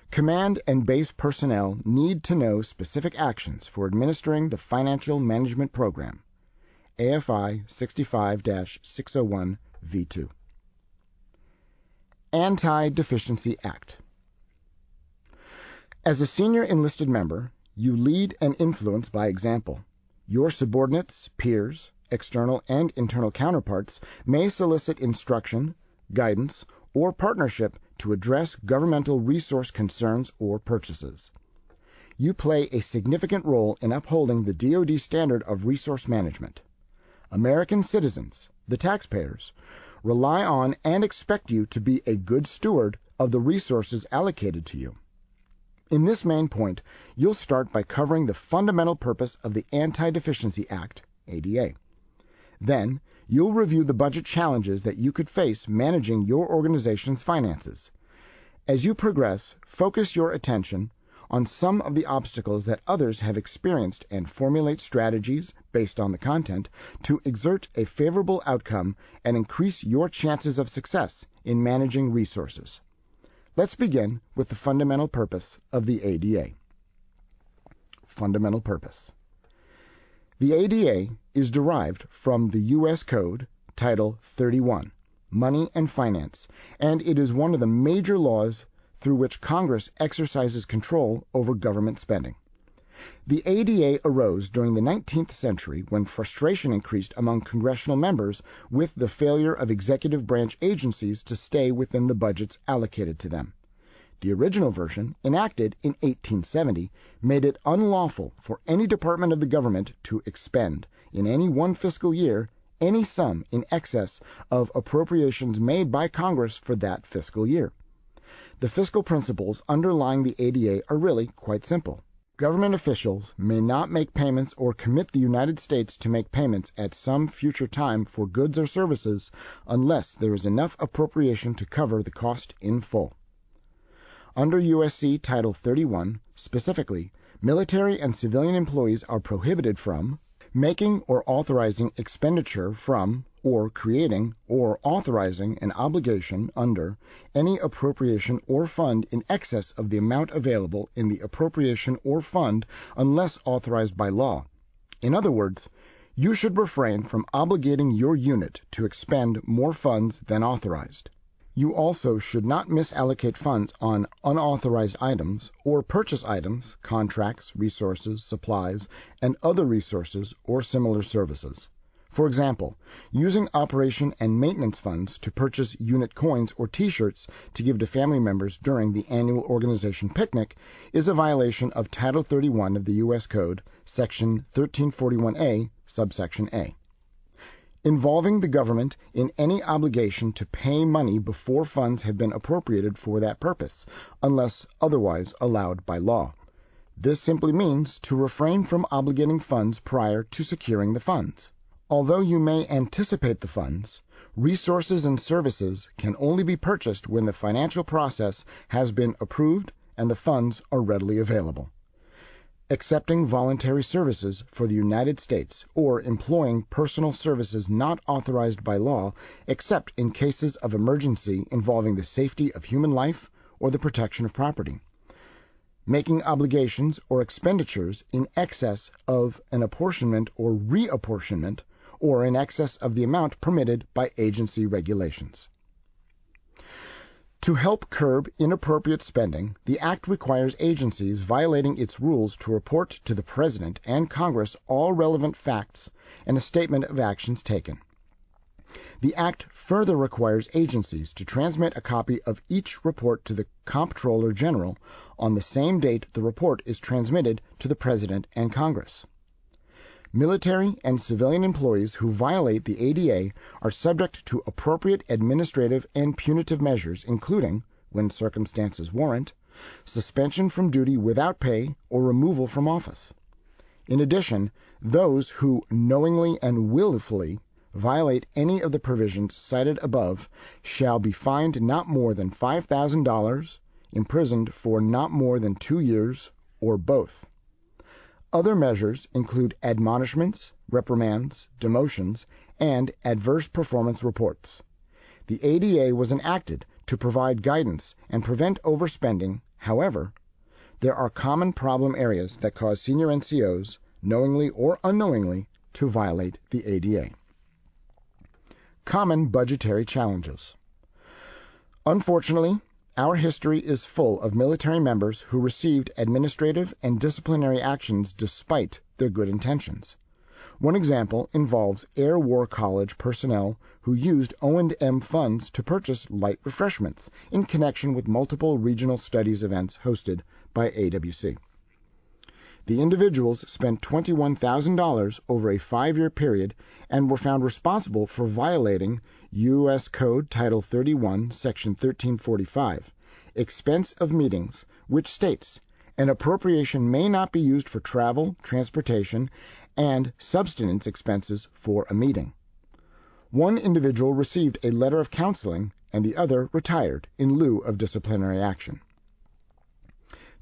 Command and base personnel need to know specific actions for administering the Financial Management Program, AFI 65 601 V2. Anti Deficiency Act. As a senior enlisted member, you lead and influence by example. Your subordinates, peers, external and internal counterparts may solicit instruction, guidance, or partnership to address governmental resource concerns or purchases. You play a significant role in upholding the DoD standard of resource management. American citizens, the taxpayers, rely on and expect you to be a good steward of the resources allocated to you. In this main point, you'll start by covering the fundamental purpose of the Anti-Deficiency Act, ADA. Then, you'll review the budget challenges that you could face managing your organization's finances. As you progress, focus your attention on some of the obstacles that others have experienced and formulate strategies based on the content to exert a favorable outcome and increase your chances of success in managing resources. Let's begin with the fundamental purpose of the ADA. Fundamental purpose. The ADA is derived from the U.S. Code, Title 31, Money and Finance, and it is one of the major laws through which Congress exercises control over government spending. The ADA arose during the 19th century when frustration increased among congressional members with the failure of executive branch agencies to stay within the budgets allocated to them. The original version, enacted in 1870, made it unlawful for any department of the government to expend, in any one fiscal year, any sum in excess of appropriations made by Congress for that fiscal year. The fiscal principles underlying the ADA are really quite simple. Government officials may not make payments or commit the United States to make payments at some future time for goods or services unless there is enough appropriation to cover the cost in full. Under USC Title 31, specifically, military and civilian employees are prohibited from making or authorizing expenditure from or creating or authorizing an obligation under any appropriation or fund in excess of the amount available in the appropriation or fund unless authorized by law. In other words, you should refrain from obligating your unit to expend more funds than authorized. You also should not misallocate funds on unauthorized items or purchase items, contracts, resources, supplies, and other resources or similar services. For example, using operation and maintenance funds to purchase unit coins or t-shirts to give to family members during the annual organization picnic is a violation of Title 31 of the U.S. Code, Section 1341A, subsection A involving the government in any obligation to pay money before funds have been appropriated for that purpose, unless otherwise allowed by law. This simply means to refrain from obligating funds prior to securing the funds. Although you may anticipate the funds, resources and services can only be purchased when the financial process has been approved and the funds are readily available. Accepting voluntary services for the United States or employing personal services not authorized by law except in cases of emergency involving the safety of human life or the protection of property making obligations or expenditures in excess of an apportionment or reapportionment or in excess of the amount permitted by agency regulations. To help curb inappropriate spending, the Act requires agencies violating its rules to report to the President and Congress all relevant facts and a statement of actions taken. The Act further requires agencies to transmit a copy of each report to the Comptroller General on the same date the report is transmitted to the President and Congress. Military and civilian employees who violate the ADA are subject to appropriate administrative and punitive measures, including, when circumstances warrant, suspension from duty without pay or removal from office. In addition, those who knowingly and willfully violate any of the provisions cited above shall be fined not more than $5,000, imprisoned for not more than two years, or both. Other measures include admonishments, reprimands, demotions, and adverse performance reports. The ADA was enacted to provide guidance and prevent overspending. However, there are common problem areas that cause senior NCOs, knowingly or unknowingly, to violate the ADA. Common budgetary challenges. Unfortunately, our history is full of military members who received administrative and disciplinary actions despite their good intentions. One example involves Air War College personnel who used O&M funds to purchase light refreshments in connection with multiple regional studies events hosted by AWC. The individuals spent $21,000 over a five year period and were found responsible for violating U.S. Code Title 31, Section 1345, Expense of Meetings, which states an appropriation may not be used for travel, transportation, and subsistence expenses for a meeting. One individual received a letter of counseling and the other retired in lieu of disciplinary action.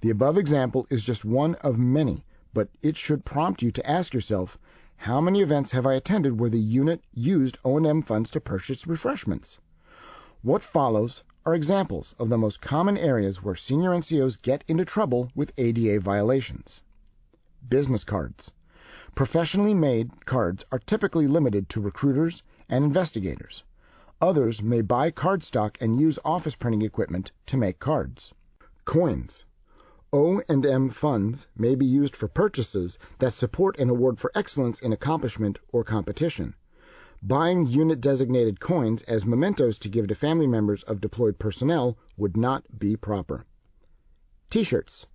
The above example is just one of many, but it should prompt you to ask yourself, how many events have I attended where the unit used O&M funds to purchase refreshments? What follows are examples of the most common areas where senior NCOs get into trouble with ADA violations. Business cards. Professionally made cards are typically limited to recruiters and investigators. Others may buy card stock and use office printing equipment to make cards. Coins. O&M funds may be used for purchases that support an award for excellence in accomplishment or competition. Buying unit-designated coins as mementos to give to family members of deployed personnel would not be proper. T-shirts.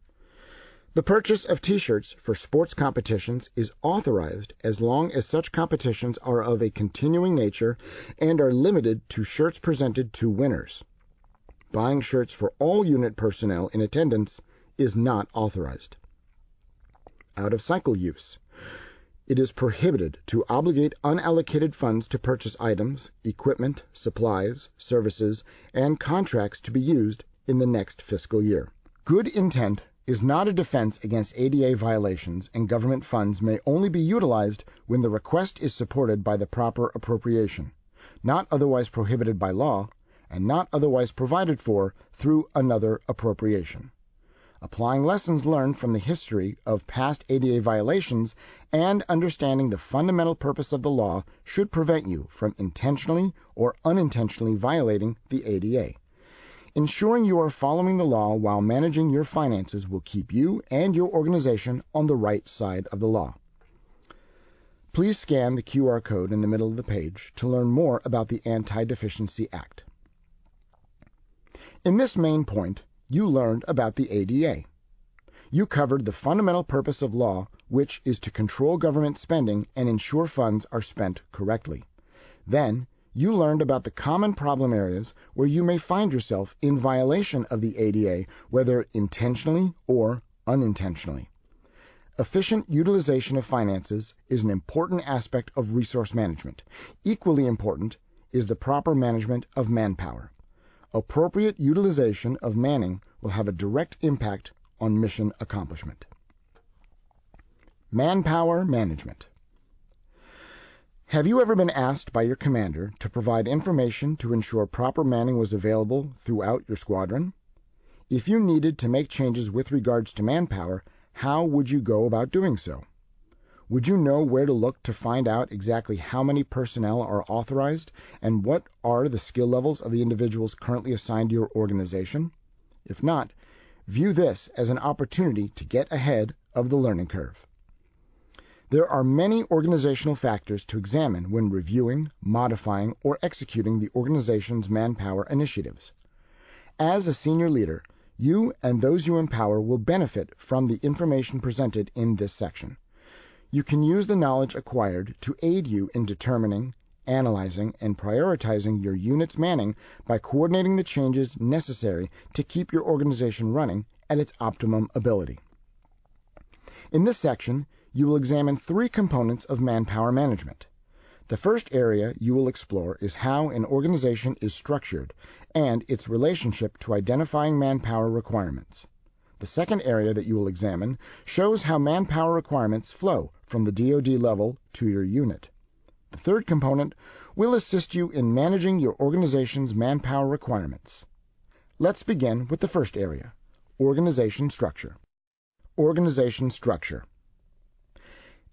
The purchase of T-shirts for sports competitions is authorized as long as such competitions are of a continuing nature and are limited to shirts presented to winners. Buying shirts for all unit personnel in attendance is not authorized. Out of cycle use. It is prohibited to obligate unallocated funds to purchase items, equipment, supplies, services, and contracts to be used in the next fiscal year. Good intent is not a defense against ADA violations, and government funds may only be utilized when the request is supported by the proper appropriation, not otherwise prohibited by law, and not otherwise provided for through another appropriation applying lessons learned from the history of past ADA violations, and understanding the fundamental purpose of the law should prevent you from intentionally or unintentionally violating the ADA. Ensuring you are following the law while managing your finances will keep you and your organization on the right side of the law. Please scan the QR code in the middle of the page to learn more about the Anti-Deficiency Act. In this main point, you learned about the ADA. You covered the fundamental purpose of law, which is to control government spending and ensure funds are spent correctly. Then, you learned about the common problem areas where you may find yourself in violation of the ADA, whether intentionally or unintentionally. Efficient utilization of finances is an important aspect of resource management. Equally important is the proper management of manpower. Appropriate utilization of manning will have a direct impact on mission accomplishment. Manpower management. Have you ever been asked by your commander to provide information to ensure proper manning was available throughout your squadron? If you needed to make changes with regards to manpower, how would you go about doing so? Would you know where to look to find out exactly how many personnel are authorized and what are the skill levels of the individuals currently assigned to your organization? If not, view this as an opportunity to get ahead of the learning curve. There are many organizational factors to examine when reviewing, modifying, or executing the organization's manpower initiatives. As a senior leader, you and those you empower will benefit from the information presented in this section. You can use the knowledge acquired to aid you in determining, analyzing, and prioritizing your unit's manning by coordinating the changes necessary to keep your organization running at its optimum ability. In this section, you will examine three components of manpower management. The first area you will explore is how an organization is structured and its relationship to identifying manpower requirements. The second area that you will examine shows how manpower requirements flow from the DoD level to your unit. The third component will assist you in managing your organization's manpower requirements. Let's begin with the first area, organization structure. Organization structure.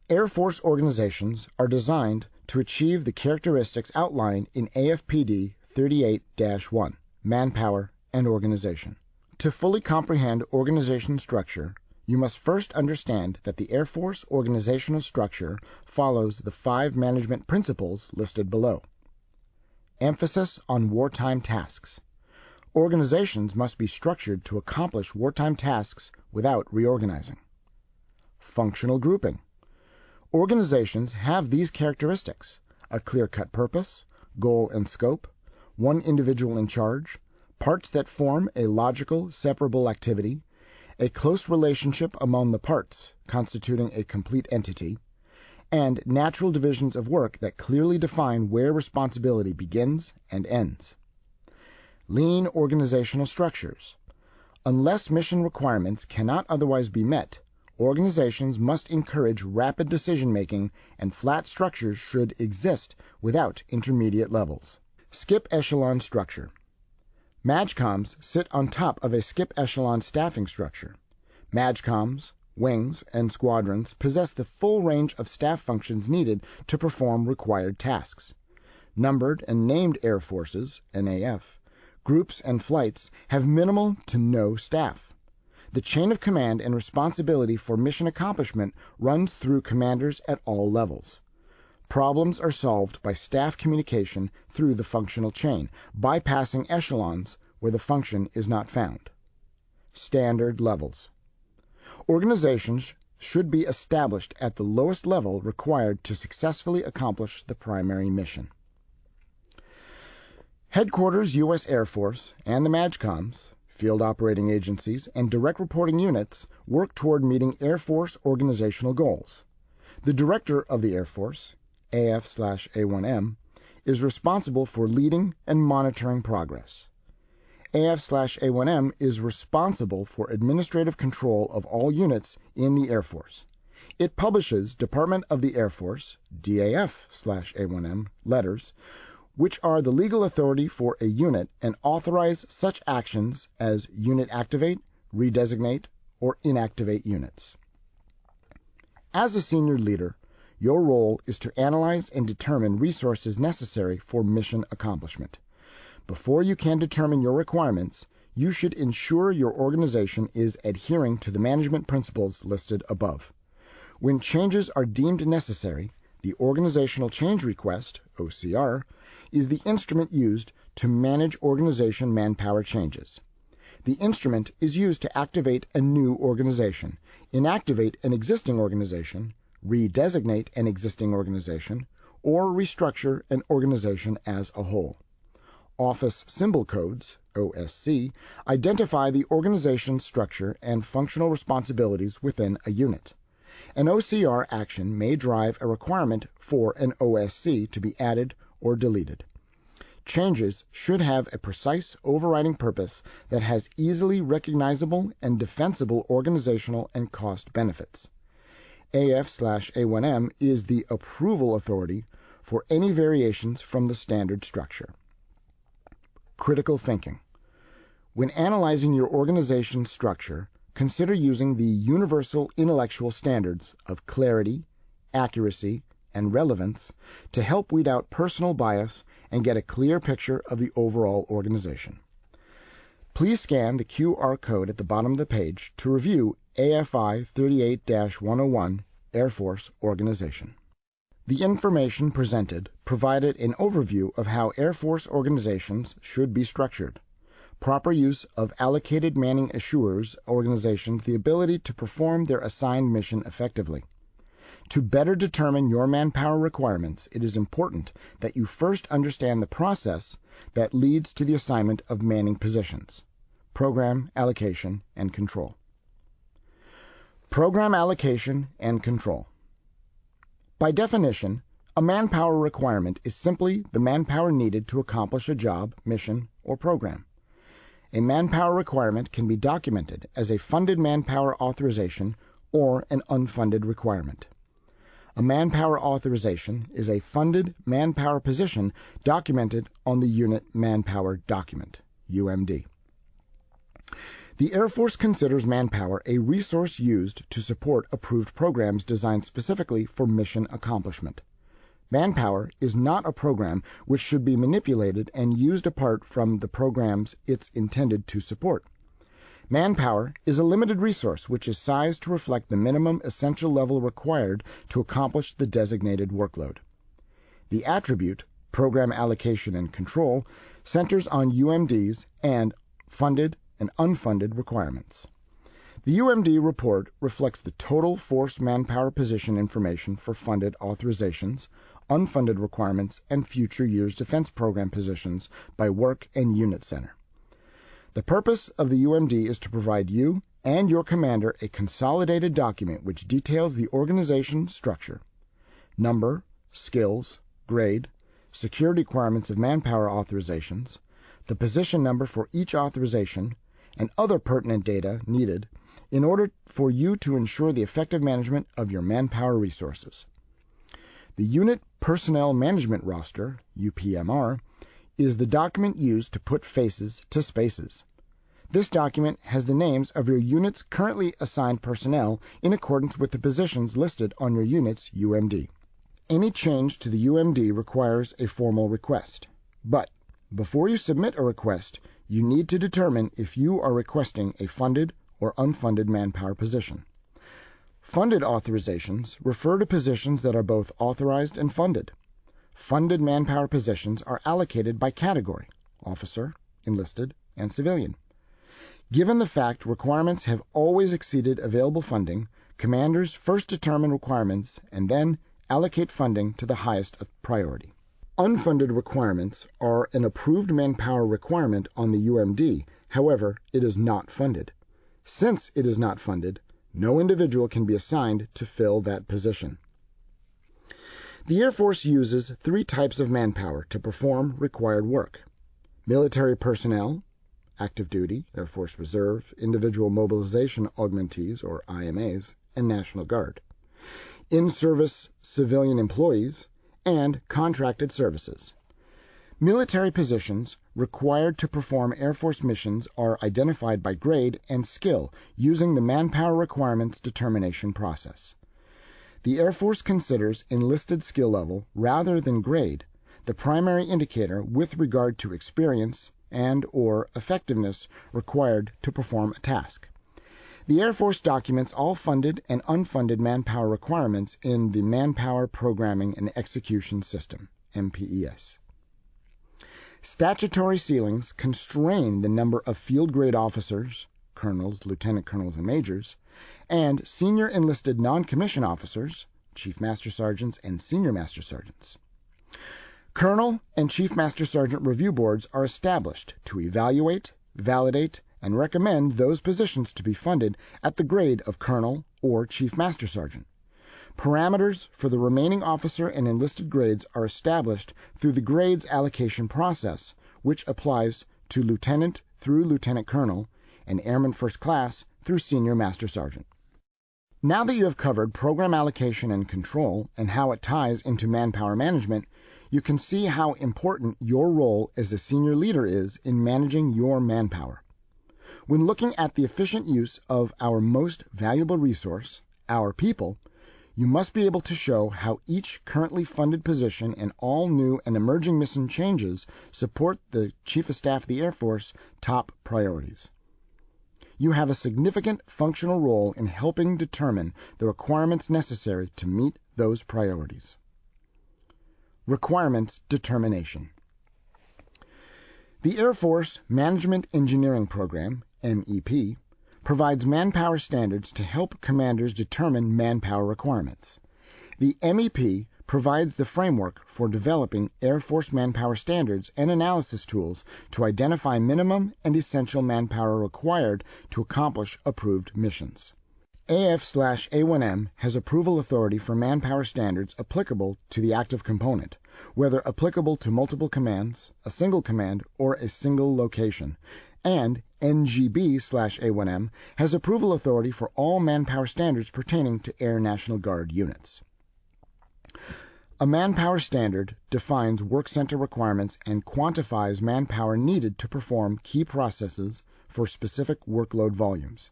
Air Force organizations are designed to achieve the characteristics outlined in AFPD 38-1, Manpower and Organization. To fully comprehend organization structure, you must first understand that the Air Force organizational structure follows the five management principles listed below. Emphasis on wartime tasks. Organizations must be structured to accomplish wartime tasks without reorganizing. Functional grouping. Organizations have these characteristics a clear cut purpose, goal and scope, one individual in charge, parts that form a logical, separable activity, a close relationship among the parts, constituting a complete entity, and natural divisions of work that clearly define where responsibility begins and ends. Lean organizational structures. Unless mission requirements cannot otherwise be met, Organizations must encourage rapid decision-making and flat structures should exist without intermediate levels. Skip echelon structure. MAJCOMs sit on top of a skip echelon staffing structure. MAJCOMs, wings, and squadrons possess the full range of staff functions needed to perform required tasks. Numbered and named air forces, NAF, groups and flights have minimal to no staff. The chain of command and responsibility for mission accomplishment runs through commanders at all levels. Problems are solved by staff communication through the functional chain, bypassing echelons where the function is not found. Standard levels. Organizations should be established at the lowest level required to successfully accomplish the primary mission. Headquarters U.S. Air Force and the MAJCOMs Field operating agencies, and direct reporting units work toward meeting Air Force organizational goals. The Director of the Air Force, AF/A1M, is responsible for leading and monitoring progress. AF/A1M is responsible for administrative control of all units in the Air Force. It publishes Department of the Air Force DAF/A1M letters which are the legal authority for a unit and authorize such actions as unit activate, redesignate, or inactivate units. As a senior leader, your role is to analyze and determine resources necessary for mission accomplishment. Before you can determine your requirements, you should ensure your organization is adhering to the management principles listed above. When changes are deemed necessary, the Organizational Change Request, OCR, is the instrument used to manage organization manpower changes. The instrument is used to activate a new organization, inactivate an existing organization, redesignate an existing organization, or restructure an organization as a whole. Office Symbol Codes, OSC, identify the organization structure and functional responsibilities within a unit. An OCR action may drive a requirement for an OSC to be added or deleted. Changes should have a precise overriding purpose that has easily recognizable and defensible organizational and cost benefits. AF/A1M is the approval authority for any variations from the standard structure. Critical thinking. When analyzing your organization's structure, consider using the universal intellectual standards of clarity, accuracy, and relevance to help weed out personal bias and get a clear picture of the overall organization. Please scan the QR code at the bottom of the page to review AFI 38-101 Air Force Organization. The information presented provided an overview of how Air Force organizations should be structured. Proper use of allocated manning assures organizations the ability to perform their assigned mission effectively. To better determine your manpower requirements, it is important that you first understand the process that leads to the assignment of manning positions, program allocation and control. Program allocation and control. By definition, a manpower requirement is simply the manpower needed to accomplish a job, mission, or program. A manpower requirement can be documented as a funded manpower authorization or an unfunded requirement. A manpower authorization is a funded manpower position documented on the unit manpower document, UMD. The Air Force considers manpower a resource used to support approved programs designed specifically for mission accomplishment. Manpower is not a program which should be manipulated and used apart from the programs it's intended to support. Manpower is a limited resource which is sized to reflect the minimum essential level required to accomplish the designated workload. The attribute, program allocation and control, centers on UMDs and funded and unfunded requirements. The UMD report reflects the total force manpower position information for funded authorizations, unfunded requirements, and future years defense program positions by work and unit center. The purpose of the UMD is to provide you and your commander a consolidated document which details the organization structure, number, skills, grade, security requirements of manpower authorizations, the position number for each authorization, and other pertinent data needed in order for you to ensure the effective management of your manpower resources. The Unit Personnel Management Roster, UPMR, is the document used to put faces to spaces. This document has the names of your unit's currently assigned personnel in accordance with the positions listed on your unit's UMD. Any change to the UMD requires a formal request. But before you submit a request, you need to determine if you are requesting a funded or unfunded manpower position. Funded authorizations refer to positions that are both authorized and funded. Funded manpower positions are allocated by category officer, enlisted, and civilian. Given the fact requirements have always exceeded available funding, commanders first determine requirements and then allocate funding to the highest priority. Unfunded requirements are an approved manpower requirement on the UMD, however, it is not funded. Since it is not funded, no individual can be assigned to fill that position. The Air Force uses three types of manpower to perform required work military personnel, active duty, Air Force Reserve, individual mobilization augmentees, or IMAs, and National Guard, in service civilian employees, and contracted services. Military positions required to perform Air Force missions are identified by grade and skill using the Manpower Requirements Determination process. The Air Force considers enlisted skill level rather than grade the primary indicator with regard to experience and or effectiveness required to perform a task. The Air Force documents all funded and unfunded manpower requirements in the Manpower Programming and Execution System, MPES. Statutory ceilings constrain the number of field grade officers, colonels, lieutenant colonels, and majors, and senior enlisted non commissioned officers, chief master sergeants, and senior master sergeants. Colonel and Chief Master Sergeant review boards are established to evaluate, validate, and recommend those positions to be funded at the grade of colonel or chief master sergeant. Parameters for the remaining officer and enlisted grades are established through the grades allocation process, which applies to lieutenant through lieutenant colonel and airman first class through senior master sergeant. Now that you have covered program allocation and control and how it ties into manpower management, you can see how important your role as a senior leader is in managing your manpower. When looking at the efficient use of our most valuable resource, our people, you must be able to show how each currently funded position and all new and emerging mission changes support the Chief of Staff of the Air Force top priorities. You have a significant functional role in helping determine the requirements necessary to meet those priorities. Requirements Determination The Air Force Management Engineering Program, MEP, provides manpower standards to help commanders determine manpower requirements. The MEP provides the framework for developing Air Force manpower standards and analysis tools to identify minimum and essential manpower required to accomplish approved missions. AF/A1M has approval authority for manpower standards applicable to the active component, whether applicable to multiple commands, a single command, or a single location, and NGB/A1M has approval authority for all manpower standards pertaining to Air National Guard units. A manpower standard defines work center requirements and quantifies manpower needed to perform key processes for specific workload volumes.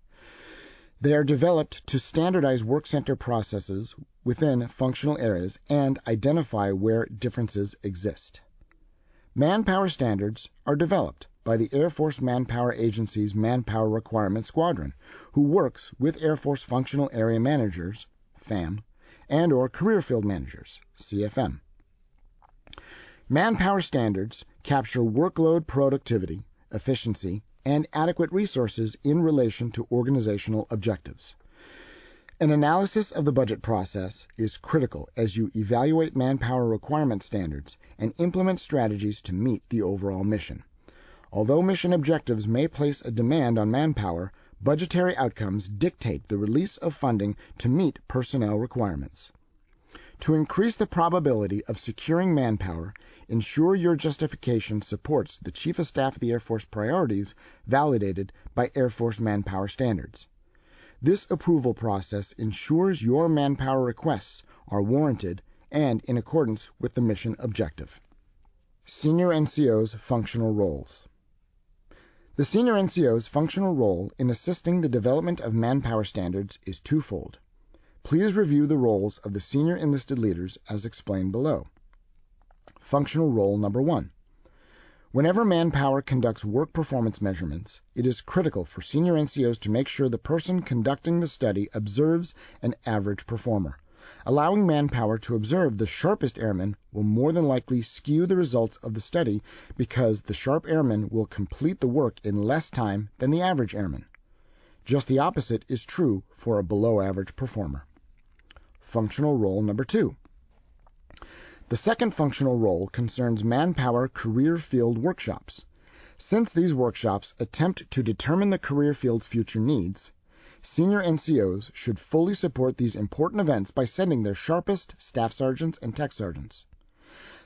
They are developed to standardize work center processes within functional areas and identify where differences exist. Manpower standards are developed by the Air Force Manpower Agency's Manpower Requirement Squadron, who works with Air Force Functional Area Managers, FAM, and or Career Field Managers, CFM. Manpower standards capture workload productivity, efficiency, and adequate resources in relation to organizational objectives. An analysis of the budget process is critical as you evaluate manpower requirement standards and implement strategies to meet the overall mission. Although mission objectives may place a demand on manpower, budgetary outcomes dictate the release of funding to meet personnel requirements. To increase the probability of securing manpower, ensure your justification supports the Chief of Staff of the Air Force priorities validated by Air Force manpower standards. This approval process ensures your manpower requests are warranted and in accordance with the mission objective. Senior NCO's functional roles. The senior NCO's functional role in assisting the development of manpower standards is twofold. Please review the roles of the senior enlisted leaders as explained below. Functional role number one. Whenever manpower conducts work performance measurements, it is critical for senior NCOs to make sure the person conducting the study observes an average performer. Allowing manpower to observe the sharpest airman will more than likely skew the results of the study because the sharp airman will complete the work in less time than the average airman. Just the opposite is true for a below average performer. Functional role number two. The second functional role concerns manpower career field workshops. Since these workshops attempt to determine the career field's future needs, senior NCOs should fully support these important events by sending their sharpest staff sergeants and tech sergeants.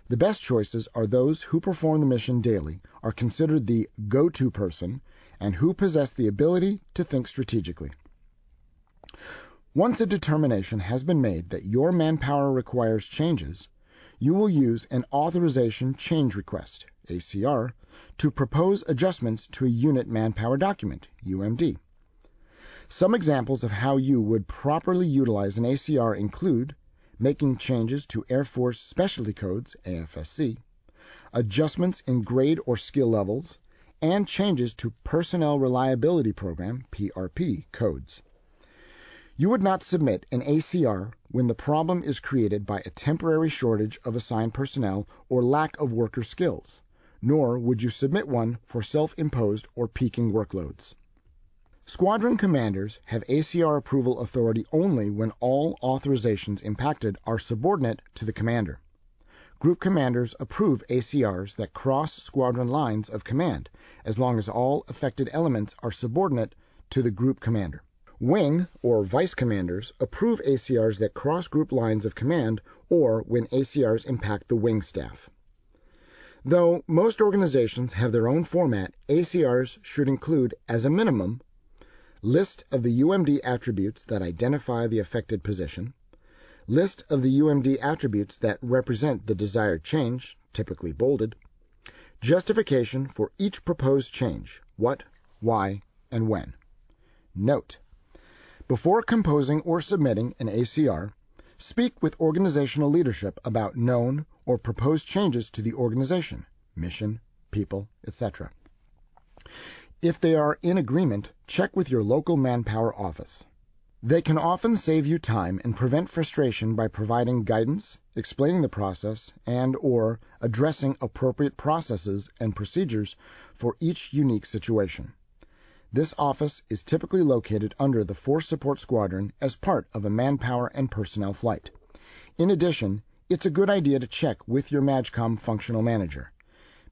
The best choices are those who perform the mission daily, are considered the go to person, and who possess the ability to think strategically. Once a determination has been made that your manpower requires changes, you will use an Authorization Change Request (ACR) to propose adjustments to a unit manpower document (UMD). Some examples of how you would properly utilize an ACR include making changes to Air Force Specialty Codes (AFSC), adjustments in grade or skill levels, and changes to Personnel Reliability Program (PRP) codes. You would not submit an ACR when the problem is created by a temporary shortage of assigned personnel or lack of worker skills, nor would you submit one for self-imposed or peaking workloads. Squadron commanders have ACR approval authority only when all authorizations impacted are subordinate to the commander. Group commanders approve ACRs that cross squadron lines of command, as long as all affected elements are subordinate to the group commander. Wing or vice commanders approve ACRs that cross group lines of command or when ACRs impact the wing staff. Though most organizations have their own format, ACRs should include, as a minimum, list of the UMD attributes that identify the affected position, list of the UMD attributes that represent the desired change, typically bolded, justification for each proposed change, what, why, and when. Note: Before composing or submitting an ACR, speak with organizational leadership about known or proposed changes to the organization, mission, people, etc. If they are in agreement, check with your local manpower office. They can often save you time and prevent frustration by providing guidance, explaining the process, and/or addressing appropriate processes and procedures for each unique situation. This office is typically located under the Force Support Squadron as part of a manpower and personnel flight. In addition, it's a good idea to check with your MAJCOM functional manager.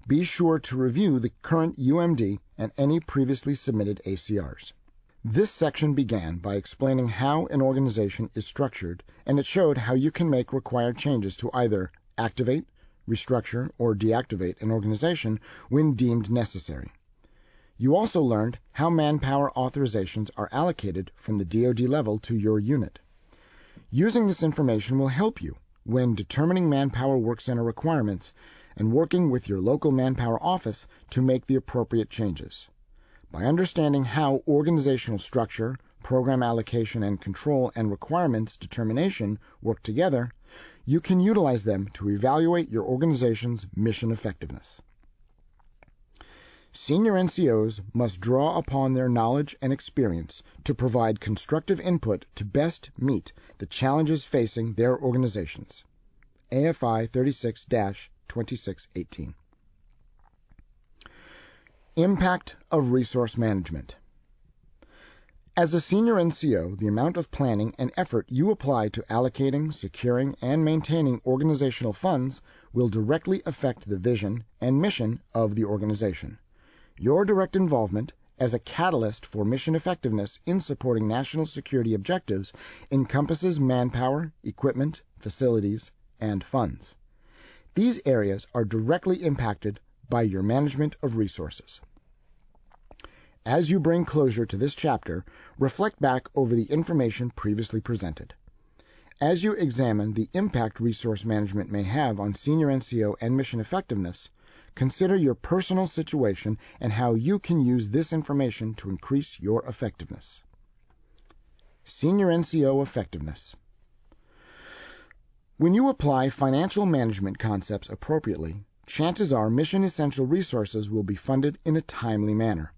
Be sure to review the current UMD and any previously submitted ACRs. This section began by explaining how an organization is structured, and it showed how you can make required changes to either activate, restructure, or deactivate an organization when deemed necessary. You also learned how manpower authorizations are allocated from the DoD level to your unit. Using this information will help you when determining manpower work center requirements and working with your local manpower office to make the appropriate changes. By understanding how organizational structure, program allocation and control, and requirements determination work together, you can utilize them to evaluate your organization's mission effectiveness. Senior NCOs must draw upon their knowledge and experience to provide constructive input to best meet the challenges facing their organizations. AFI 36 2618. Impact of resource management. As a senior NCO, the amount of planning and effort you apply to allocating, securing, and maintaining organizational funds will directly affect the vision and mission of the organization. Your direct involvement as a catalyst for mission effectiveness in supporting national security objectives encompasses manpower, equipment, facilities, and funds. These areas are directly impacted by your management of resources. As you bring closure to this chapter, reflect back over the information previously presented. As you examine the impact resource management may have on senior NCO and mission effectiveness, consider your personal situation and how you can use this information to increase your effectiveness. Senior NCO Effectiveness When you apply financial management concepts appropriately, chances are mission essential resources will be funded in a timely manner.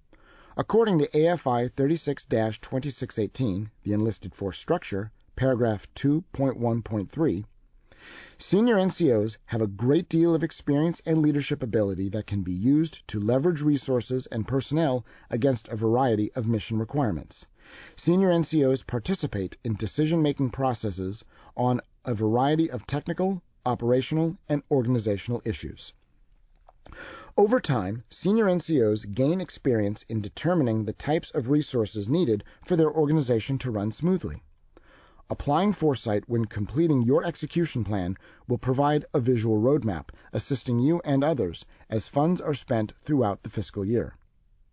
According to AFI 36 2618, the enlisted force structure, paragraph 2.1.3, senior NCOs have a great deal of experience and leadership ability that can be used to leverage resources and personnel against a variety of mission requirements. Senior NCOs participate in decision making processes on a variety of technical, operational, and organizational issues. Over time, senior NCOs gain experience in determining the types of resources needed for their organization to run smoothly. Applying foresight when completing your execution plan will provide a visual roadmap, assisting you and others as funds are spent throughout the fiscal year.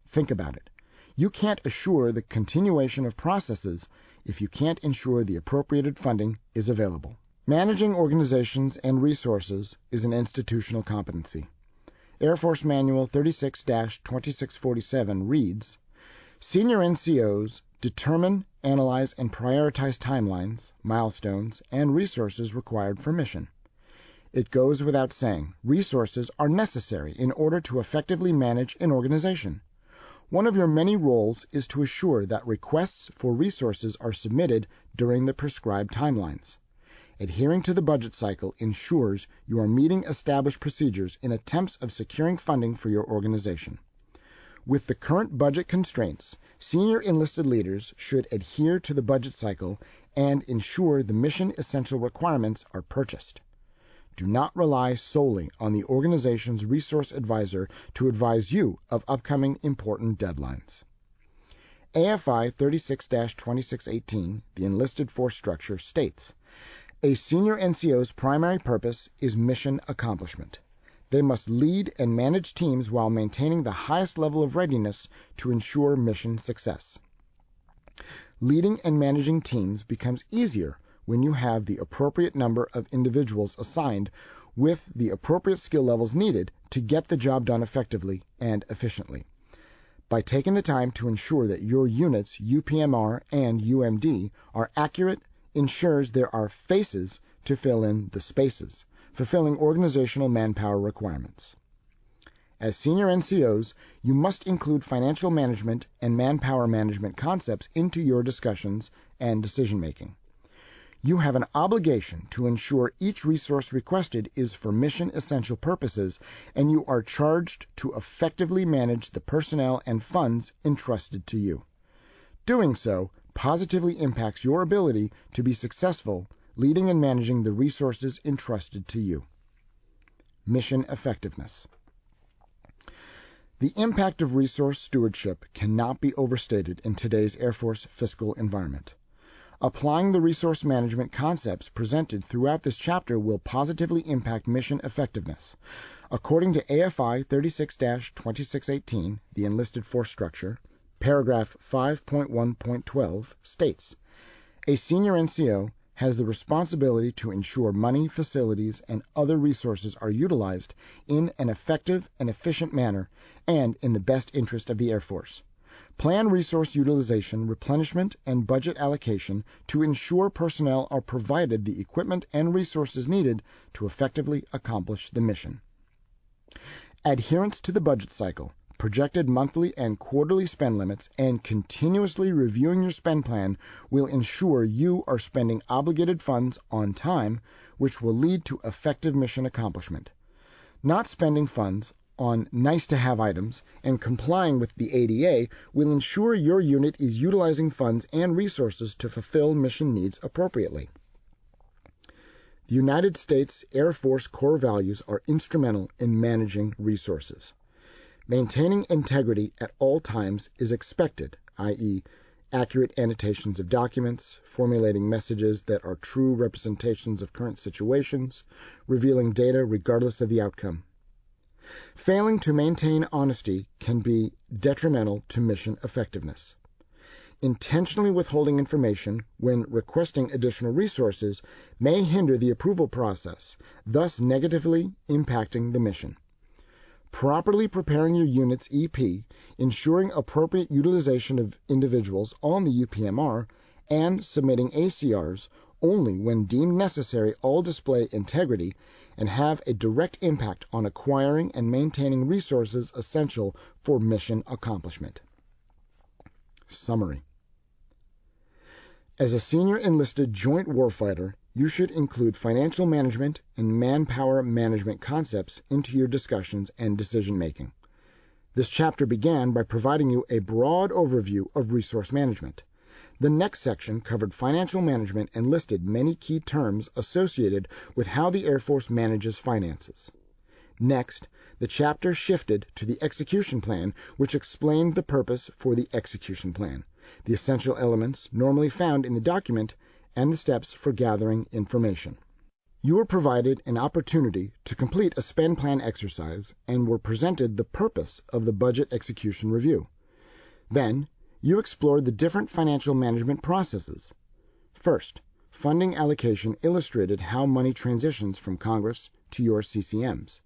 Think about it. You can't assure the continuation of processes if you can't ensure the appropriated funding is available. Managing organizations and resources is an institutional competency. Air Force Manual 36 2647 reads Senior NCOs determine, analyze, and prioritize timelines, milestones, and resources required for mission. It goes without saying, resources are necessary in order to effectively manage an organization. One of your many roles is to assure that requests for resources are submitted during the prescribed timelines. Adhering to the budget cycle ensures you are meeting established procedures in attempts of securing funding for your organization. With the current budget constraints, senior enlisted leaders should adhere to the budget cycle and ensure the mission essential requirements are purchased. do not rely solely on the organization's resource advisor to advise you of upcoming important deadlines. AFI 36 2618, the enlisted force structure, states A senior NCO's primary purpose is mission accomplishment. They must lead and manage teams while maintaining the highest level of readiness to ensure mission success. Leading and managing teams becomes easier when you have the appropriate number of individuals assigned with the appropriate skill levels needed to get the job done effectively and efficiently. By taking the time to ensure that your unit's UPMR and UMD are accurate ensures there are faces to fill in the spaces, fulfilling organizational manpower requirements. As senior NCOs, you must include financial management and manpower management concepts into your discussions and decision making. You have an obligation to ensure each resource requested is for mission essential purposes, and you are charged to effectively manage the personnel and funds entrusted to you. Doing so positively impacts your ability to be successful leading and managing the resources entrusted to you. Mission effectiveness. The impact of resource stewardship cannot be overstated in today's Air Force fiscal environment. Applying the resource management concepts presented throughout this chapter will positively impact mission effectiveness. According to AFI 36 2618, the enlisted force structure, paragraph 5.1.12 states A senior NCO has the responsibility to ensure money, facilities, and other resources are utilized in an effective and efficient manner and in the best interest of the Air Force. Plan resource utilization, replenishment, and budget allocation to ensure personnel are provided the equipment and resources needed to effectively accomplish the mission. Adherence to the budget cycle projected monthly and quarterly spend limits, and continuously reviewing your spend plan will ensure you are spending obligated funds on time, which will lead to effective mission accomplishment. Not spending funds on nice to have items and complying with the ADA will ensure your unit is utilizing funds and resources to fulfill mission needs appropriately. The United States Air Force core values are instrumental in managing resources. Maintaining integrity at all times is expected, i.e., accurate annotations of documents, formulating messages that are true representations of current situations, revealing data regardless of the outcome. Failing to maintain honesty can be detrimental to mission effectiveness. Intentionally withholding information when requesting additional resources may hinder the approval process, thus negatively impacting the mission properly preparing your unit's EP, ensuring appropriate utilization of individuals on the UPMR, and submitting ACRs only when deemed necessary all display integrity and have a direct impact on acquiring and maintaining resources essential for mission accomplishment. Summary As a senior enlisted joint warfighter, you should include financial management and manpower management concepts into your discussions and decision making. This chapter began by providing you a broad overview of resource management. The next section covered financial management and listed many key terms associated with how the Air Force manages finances. Next, the chapter shifted to the execution plan, which explained the purpose for the execution plan, the essential elements normally found in the document, and the steps for gathering information. You were provided an opportunity to complete a spend plan exercise and were presented the purpose of the budget execution review. Then, you explored the different financial management processes. First, funding allocation illustrated how money transitions from Congress to your CCMs.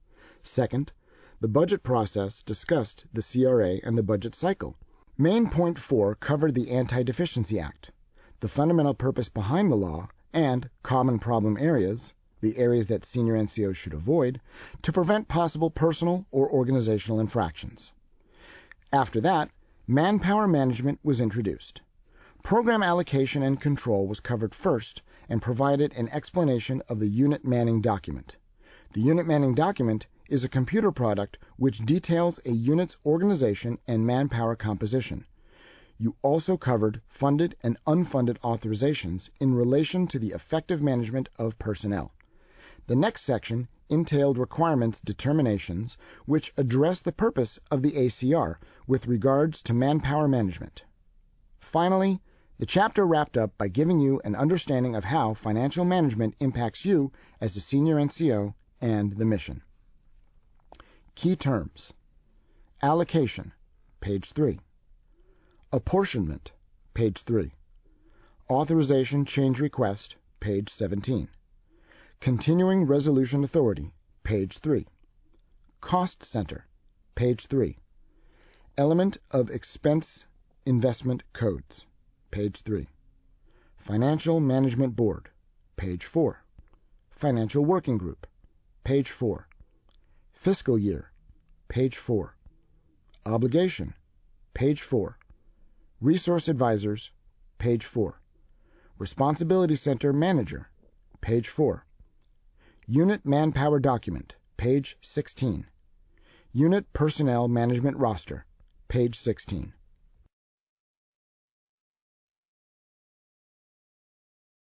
Second, the budget process discussed the CRA and the budget cycle. Main point 4 covered the Anti-Deficiency Act the fundamental purpose behind the law, and common problem areas, the areas that senior NCOs should avoid, to prevent possible personal or organizational infractions. After that, manpower management was introduced. Program allocation and control was covered first and provided an explanation of the unit manning document. The unit manning document is a computer product which details a unit's organization and manpower composition. You also covered funded and unfunded authorizations in relation to the effective management of personnel. The next section entailed requirements determinations which address the purpose of the ACR with regards to manpower management. Finally, the chapter wrapped up by giving you an understanding of how financial management impacts you as the senior NCO and the mission. Key terms Allocation, page 3. Apportionment, page 3. Authorization change request, page 17. Continuing Resolution Authority, page 3. Cost Center, page 3. Element of Expense Investment Codes, page 3. Financial Management Board, page 4. Financial Working Group, page 4. Fiscal Year, page 4. Obligation, page 4. Resource Advisors, page 4. Responsibility Center Manager, page 4. Unit Manpower Document, page 16. Unit Personnel Management Roster, page 16.